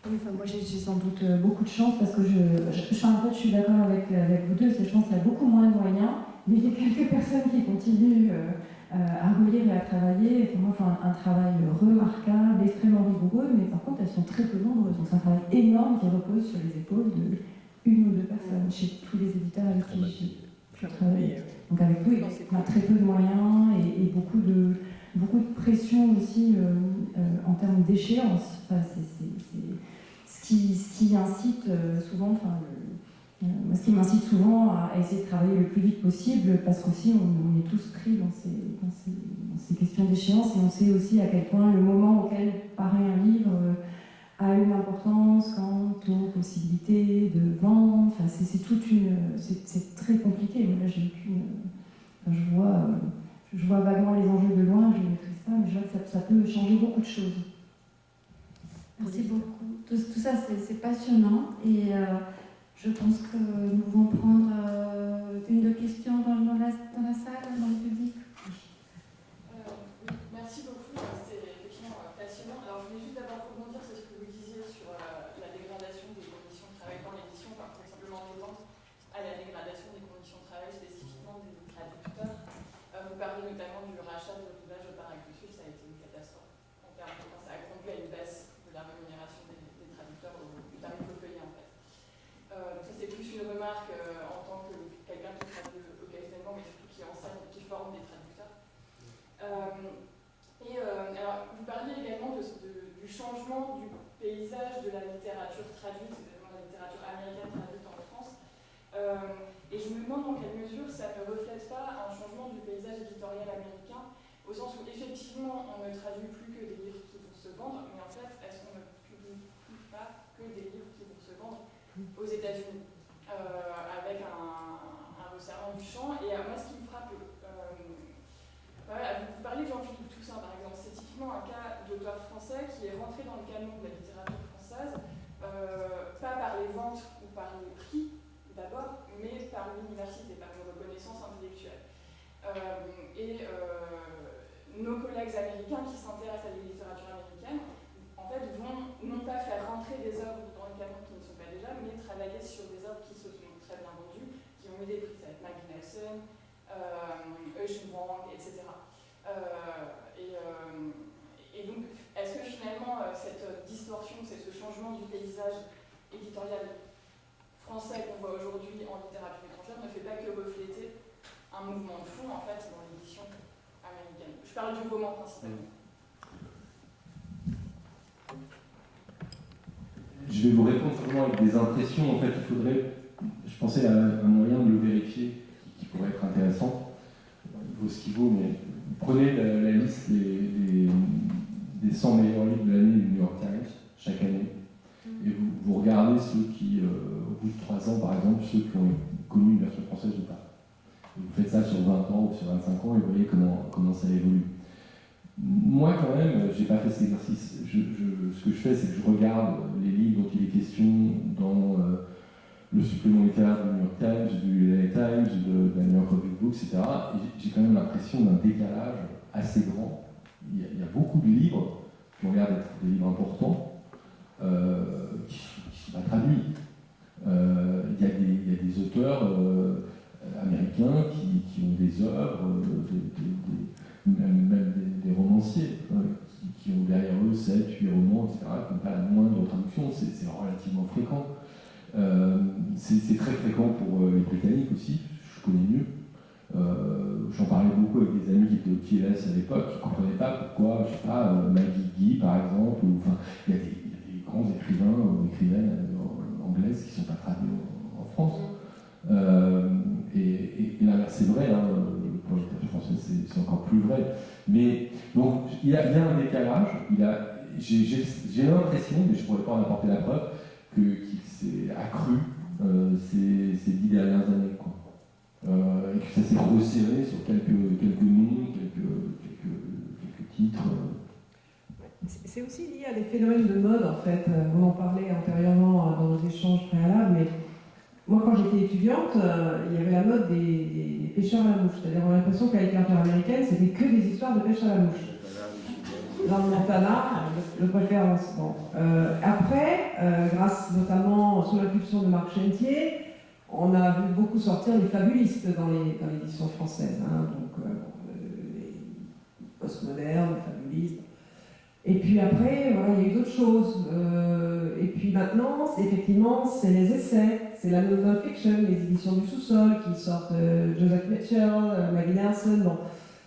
[SPEAKER 3] Oui, enfin, moi j'ai sans doute euh, beaucoup de chance parce que je, je, enfin, en fait, je suis d'accord avec, euh, avec vous deux, c'est je pense qu'il y a beaucoup moins de moyens, mais il y a quelques personnes qui continuent euh, à relire et à travailler, et moi un, un travail remarquable, extrêmement rigoureux, mais par contre elles sont très peu nombreuses. Donc c'est un travail énorme qui repose sur les épaules de une ou deux personnes chez tous les éditeurs avec qui je travaille. Donc avec vous, on a très peu de moyens et, et beaucoup, de, beaucoup de pression aussi euh, euh, en termes d'échéance. Enfin, c'est- ce, qui, incite euh, souvent, enfin, euh, ce qui m'incite souvent à essayer de travailler le plus vite possible parce qu'aussi on, on est tous pris dans ces, questions d'échéance et on sait aussi à quel point le moment auquel paraît un livre euh, a une importance quant aux possibilités de vente. Enfin, c'est toute une, c'est très compliqué. Là, j'ai aucune, je vois, je vois vaguement les enjeux de loin, je ne maîtrise pas, mais je vois que ça peut changer beaucoup de choses. Merci beaucoup. Tout, tout ça, c'est passionnant et euh, je pense que nous pouvons prendre euh, une deux questions dans, dans la, dans la salle, dans le public.
[SPEAKER 11] Euh, oui, merci beaucoup, c'était effectivement euh, passionnant. Alors je voulais juste d'abord rebondir sur ce que vous disiez sur euh, la dégradation des conditions de travail dans l'édition, par tout simplement répondre à la dégradation des conditions de travail spécifiquement des traducteurs. Euh, vous parlez notamment du rachat de l'ouvrage par Agriculture, ça a été une catastrophe. En termes de, ça a conduit à une baisse de la rémunération des, des traducteurs au, du tarif au feuillet en fait. Euh, donc ça c'est plus une remarque euh, en tant que quelqu'un qui traduit occasionnellement, mais surtout qui enseigne, qui forme des traducteurs. Euh, et euh, alors, vous parliez également de, de- du paysage de la littérature traduite, notamment la littérature américaine traduite en France. Euh, et je me demande dans quelle mesure ça ne reflète pas un changement du paysage éditorial américain, au sens où effectivement on ne traduit plus que des livres qui vont se vendre, mais en fait, est-ce qu'on ne publie plus pas que des livres qui vont se vendre aux États-Unis, euh, avec un, un resserrement du champ? Et euh, moi, ce qui me frappe, voilà, vous parlez de Jean-Philippe Toussaint, par exemple. Un cas d'auteur français qui est rentré dans le canon de la littérature française, euh, pas par les ventes ou par les prix d'abord, mais par l'université, par une reconnaissance intellectuelle. Euh, et euh, nos collègues américains qui s'intéressent à la littérature américaine, en fait, vont non pas faire rentrer des œuvres dans le canon qui ne sont pas déjà, mais travailler sur des œuvres qui se sont très bien vendues, qui ont eu des prix, ça va être Maggie Nelson, Eugene Wang, etc. Et, et donc, est-ce que finalement, euh, cette distorsion, c'est ce changement du paysage éditorial français qu'on voit aujourd'hui en littérature étrangère ne fait pas que refléter un mouvement de fond, en fait, dans l'édition américaine? Je parle du roman principalement.
[SPEAKER 5] Je vais vous répondre simplement avec des impressions. En fait, il faudrait, je pensais à un moyen de le vérifier qui pourrait être intéressant. Il vaut ce qu'il vaut, mais prenez la, liste des, des 100 meilleurs livres de l'année du New York Times chaque année. Et vous, vous regardez ceux qui, euh, au bout de 3 ans, par exemple, ceux qui ont connu une version française ou pas. Et vous faites ça sur 20 ans ou sur 25 ans et vous voyez comment, comment ça évolue. Moi, quand même, j'ai pas fait cet exercice. Je, je- ce que je fais, c'est que je regarde les livres dont il est question dans euh, le supplément littéraire du New York Times, du LA Times, de, de la New York Review of Books, etc. Et j'ai quand même l'impression d'un décalage assez grand. A, beaucoup de livres qui ont l'air d'être des livres importants, euh, qui ne sont pas traduits. Euh, Il y, a des- auteurs euh, américains qui, ont des œuvres, même, des, romanciers, euh, qui, qui ont derrière eux 7, 8 romans, etc., qui n'ont pas la moindre traduction, c'est relativement fréquent. C'est très fréquent pour les Britanniques aussi, je connais mieux. Euh, J'en parlais beaucoup avec des amis qui étaient au TLS à l'époque, qui ne comprenaient pas pourquoi, je sais pas, euh, Maggie par exemple, ou enfin, il y, a des- grands écrivains ou écrivaines euh, anglaises qui ne sont pas traduits en, France. Et, l'inverse, c'est vrai, hein, pour littérature française, c'est- encore plus vrai. Mais donc, il y a, a un décalage, j'ai l'impression, mais je ne pourrais pas en apporter la preuve, qu'il s'est accru ces, dix dernières années. Euh, et que ça s'est resserré sur quelques, quelques noms, quelques, quelques, titres.
[SPEAKER 4] C'est aussi lié à des phénomènes de mode, en fait. Euh, On en parlait antérieurement euh, dans nos échanges préalables, mais moi, quand j'étais étudiante, il y avait la mode des, des- pêcheurs à la mouche. C'est-à-dire, on a l'impression la littérature américaine, c'était que des histoires de pêche à la mouche. Dans le Montana, de préférence. Bon. Après, grâce notamment sous l'impulsion de Marc Chentier, on a vu beaucoup sortir les fabulistes dans l'édition française. hein. donc, euh, les postmodernes, les fabulistes. Et puis après, voilà, il y a eu d'autres choses. Euh, et puis maintenant, effectivement, c'est les essais, c'est la non-fiction, les éditions du sous-sol qui sortent euh, Joseph Mitchell, euh, Maggie Nelson.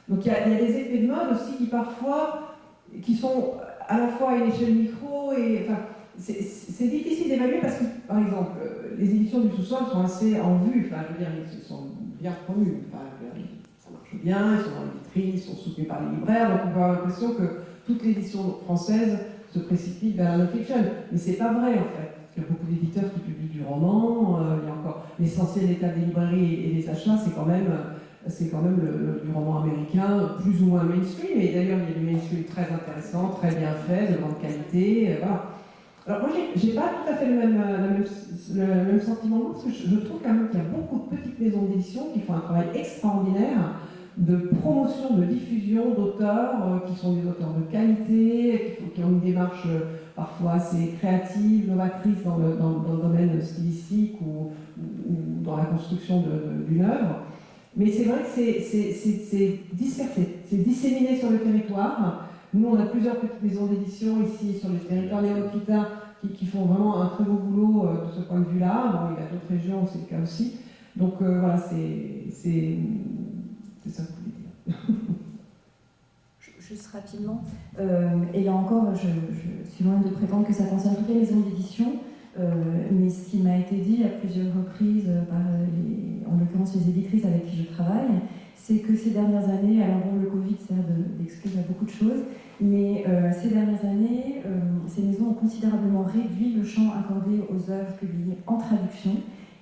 [SPEAKER 4] Donc il y, a, y a des effets de mode aussi qui parfois, qui sont à la fois à une échelle micro et enfin, c'est- difficile d'évaluer parce que, par exemple, euh, les éditions du sous-sol sont assez en vue. Enfin, je veux dire, ils sont bien promus. Enfin, ça marche bien, ils sont dans les vitrines, ils sont soutenus par les libraires. Donc on peut avoir l'impression que toute l'édition française se précipite vers la non-fiction. Mais c'est pas vrai en fait. Qu'il y a beaucoup d'éditeurs qui publient du roman. euh, il y a encore l'essentiel état des librairies et des achats, c'est quand même, quand même le- du roman américain, plus ou moins mainstream. Et d'ailleurs, il y a du mainstream très intéressant, très bien fait, de grande qualité. euh, voilà. Alors moi, j'ai- pas tout à fait le même, euh, le même sentiment, parce que je, trouve quand même qu'il y a beaucoup de petites maisons d'édition qui font un travail extraordinaire de promotion, de diffusion d'auteurs euh, qui sont des auteurs de qualité, qui, ont une démarche euh, parfois assez créative, novatrice dans le, dans- le domaine stylistique ou, dans la construction d'une œuvre. Mais c'est vrai que c'est- dispersé, c'est disséminé sur le territoire. Nous, on a plusieurs petites maisons d'édition ici sur le territoire néo-aquitain qui, font vraiment un très beau boulot euh, de ce point de vue-là. Bon, il y a d'autres régions, c'est le cas aussi. Donc euh, voilà, c'est ça que je voulais dire.
[SPEAKER 3] Juste rapidement, euh, et là encore, je, suis loin de prétendre que ça concerne toutes les maisons d'édition, mais ce qui m'a été dit à plusieurs reprises par en l'occurrence les éditrices avec qui je travaille, c'est que ces dernières années, alors bon, le Covid sert de- d'excuse à beaucoup de choses, mais euh, ces dernières années, euh, ces maisons ont considérablement réduit le champ accordé aux œuvres publiées en traduction,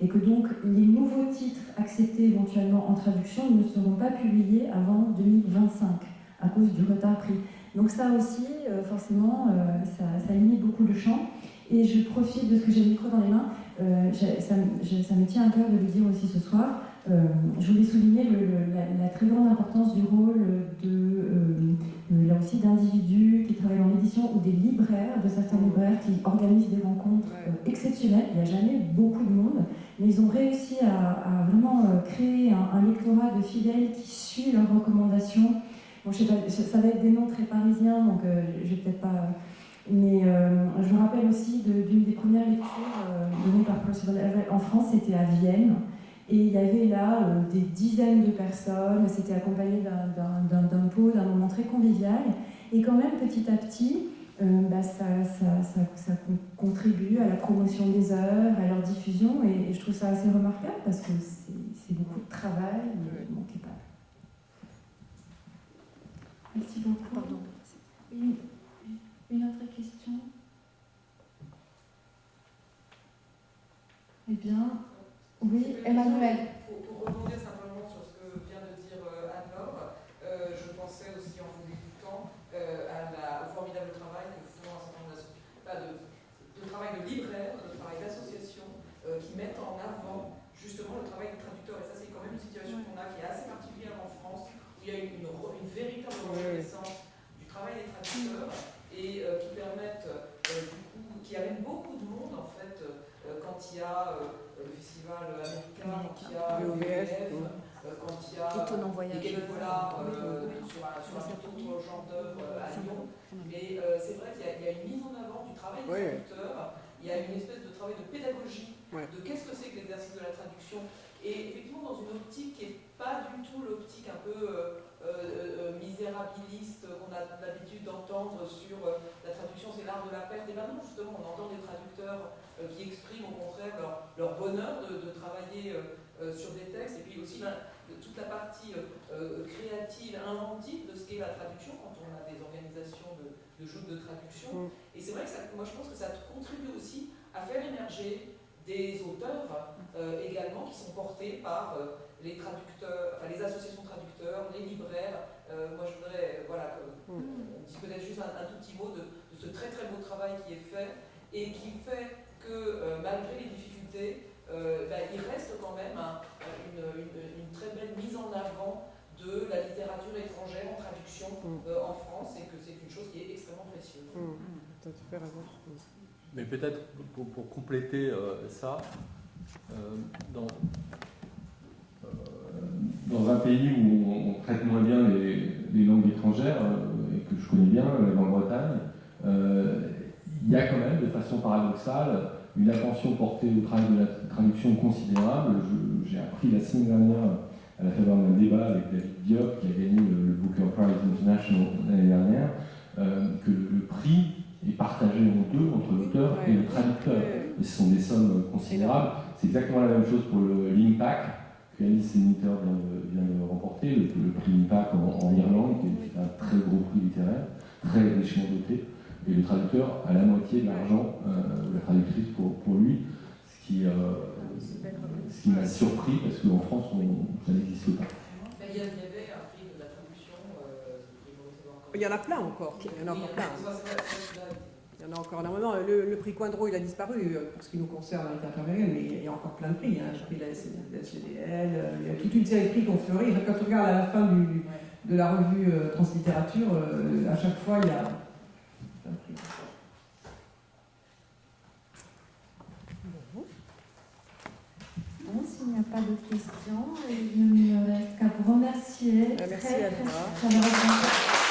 [SPEAKER 3] et que donc les nouveaux titres acceptés éventuellement en traduction ne seront pas publiés avant 2025 à cause du retard pris. Donc ça aussi, euh, forcément, ça, limite beaucoup le champ. Et je profite de ce que j'ai le micro dans les mains. ça, ça me tient à cœur de le dire aussi ce soir. Euh, je voulais souligner le- le- la, la très grande importance du rôle de, euh, euh, là aussi d'individus qui travaillent dans l'édition ou des libraires, de certains libraires qui organisent des rencontres euh, exceptionnelles. Il n'y a jamais beaucoup de monde, mais ils ont réussi à, à vraiment créer un, un lectorat de fidèles qui suit leurs recommandations. Bon, je sais pas, ça va être des noms très parisiens, donc je vais peut-être pas. Mais euh, je me rappelle aussi de- d'une des premières lectures euh, données par Percival en France, c'était à Vienne. Et il y avait là euh, des dizaines de personnes, c'était accompagné d'un- pot, d'un moment très convivial. Et quand même, petit à petit, euh, bah, ça, ça- ça- ça con- contribue à la promotion des œuvres, à leur diffusion. Et, et je trouve ça assez remarquable parce que c'est beaucoup de travail, mais bon, qui est pas
[SPEAKER 1] Merci beaucoup.
[SPEAKER 3] Ah, pardon.
[SPEAKER 1] Une, une autre question? Eh bien, oui, Emmanuel.
[SPEAKER 12] Pour, pour rebondir simplement sur ce que vient de dire euh, Anne-Laure, euh, je pensais aussi en vous écoutant euh, à la- au formidable travail que font un certain nombre d'asso- pas de, de travail de libraires, de travail d'associations euh, qui mettent en avant justement le travail des traducteurs. Et ça, c'est quand même une situation qu'on a qui est assez particulière en France, où il y a une, une véritable reconnaissance du travail des traducteurs et qui permettent, du coup, qui amènent beaucoup de monde en fait quand il y a le festival américain, quand il y a
[SPEAKER 13] VOVF,
[SPEAKER 12] euh, quand il y a Polar
[SPEAKER 3] Oui,
[SPEAKER 12] euh,
[SPEAKER 3] oui, oui.
[SPEAKER 12] sur un, sur un
[SPEAKER 3] Ça,
[SPEAKER 12] tout
[SPEAKER 3] oui.
[SPEAKER 12] autre genre d'œuvre euh, à Lyon. Mais euh, c'est vrai qu'il y, a- il y a une mise en avant du travail des
[SPEAKER 13] Oui.
[SPEAKER 12] traducteurs, il y a une espèce de travail de pédagogie de qu'est-ce que c'est que l'exercice de la traduction. Et effectivement, dans une optique qui n'est pas du tout l'optique un peu euh, euh, euh, misérabiliste qu'on a l'habitude d'entendre sur la traduction, c'est l'art de la perte. Et maintenant, justement, on entend des traducteurs qui expriment au contraire leur, leur bonheur de, de travailler sur des textes, et puis aussi ben, toute la partie créative, inventive de ce qu'est la traduction quand on a des organisations de, de joutes de traduction.
[SPEAKER 13] Mm.
[SPEAKER 12] Et c'est vrai que ça, moi je pense que ça contribue aussi à faire émerger des auteurs euh, également qui sont portés par euh, les traducteurs, enfin, les associations de traducteurs, les libraires. Euh, moi, je voudrais voilà, qu'on on dise peut-être juste un, un tout petit mot de, de ce très très beau travail qui est fait et qui fait que euh, malgré les difficultés, euh, ben, il reste quand même un- une, une- une très belle mise en avant de la littérature étrangère en traduction euh, en France et que c'est une chose qui est extrêmement précieuse.
[SPEAKER 4] Raison.
[SPEAKER 14] Mais peut-être pour, pour compléter euh, ça, euh, dans,
[SPEAKER 5] dans un pays où on, on traite moins bien les, les langues étrangères, euh, et que je connais bien, la Grande-Bretagne, euh, il y a quand même, de façon paradoxale, une attention portée au travail de la traduction considérable. J'ai appris la semaine dernière, à la faveur d'un débat avec David Diop, qui a gagné le, le Booker Prize International l'année dernière, euh, que le, le prix est partagé en deux entre l'auteur et le traducteur. Et ce sont des sommes considérables. C'est exactement la même chose pour le l'IMPAC, Alice Senator vient de, vient de remporter, le, le prix IMPAC en, en Irlande, qui est un très gros prix littéraire, très richement doté. Et le traducteur a la moitié de l'argent, euh, la traductrice pour, pour lui, ce qui, euh, ce qui m'a surpris parce qu'en France, on- ça n'existe pas.
[SPEAKER 12] Il y,
[SPEAKER 4] en a plein encore. Il y en a encore plein. Il y en a encore énormément. Le, le prix Coindreau, il a disparu euh, pour ce qui nous concerne à l'interférienne, mais il y a encore plein de prix. Hein. Prix de la SGDL, euh, il y a toute une série de prix qui ont fleuri. Quand on regarde à la fin du, de la revue euh, Translittérature, euh, à chaque fois, il y a plein de prix.
[SPEAKER 1] Bon, s'il n'y a pas d'autres questions, il ne me reste qu'à vous remercier
[SPEAKER 4] Euh, merci
[SPEAKER 1] très,
[SPEAKER 4] à
[SPEAKER 1] très
[SPEAKER 4] toi.
[SPEAKER 1] chaleureusement.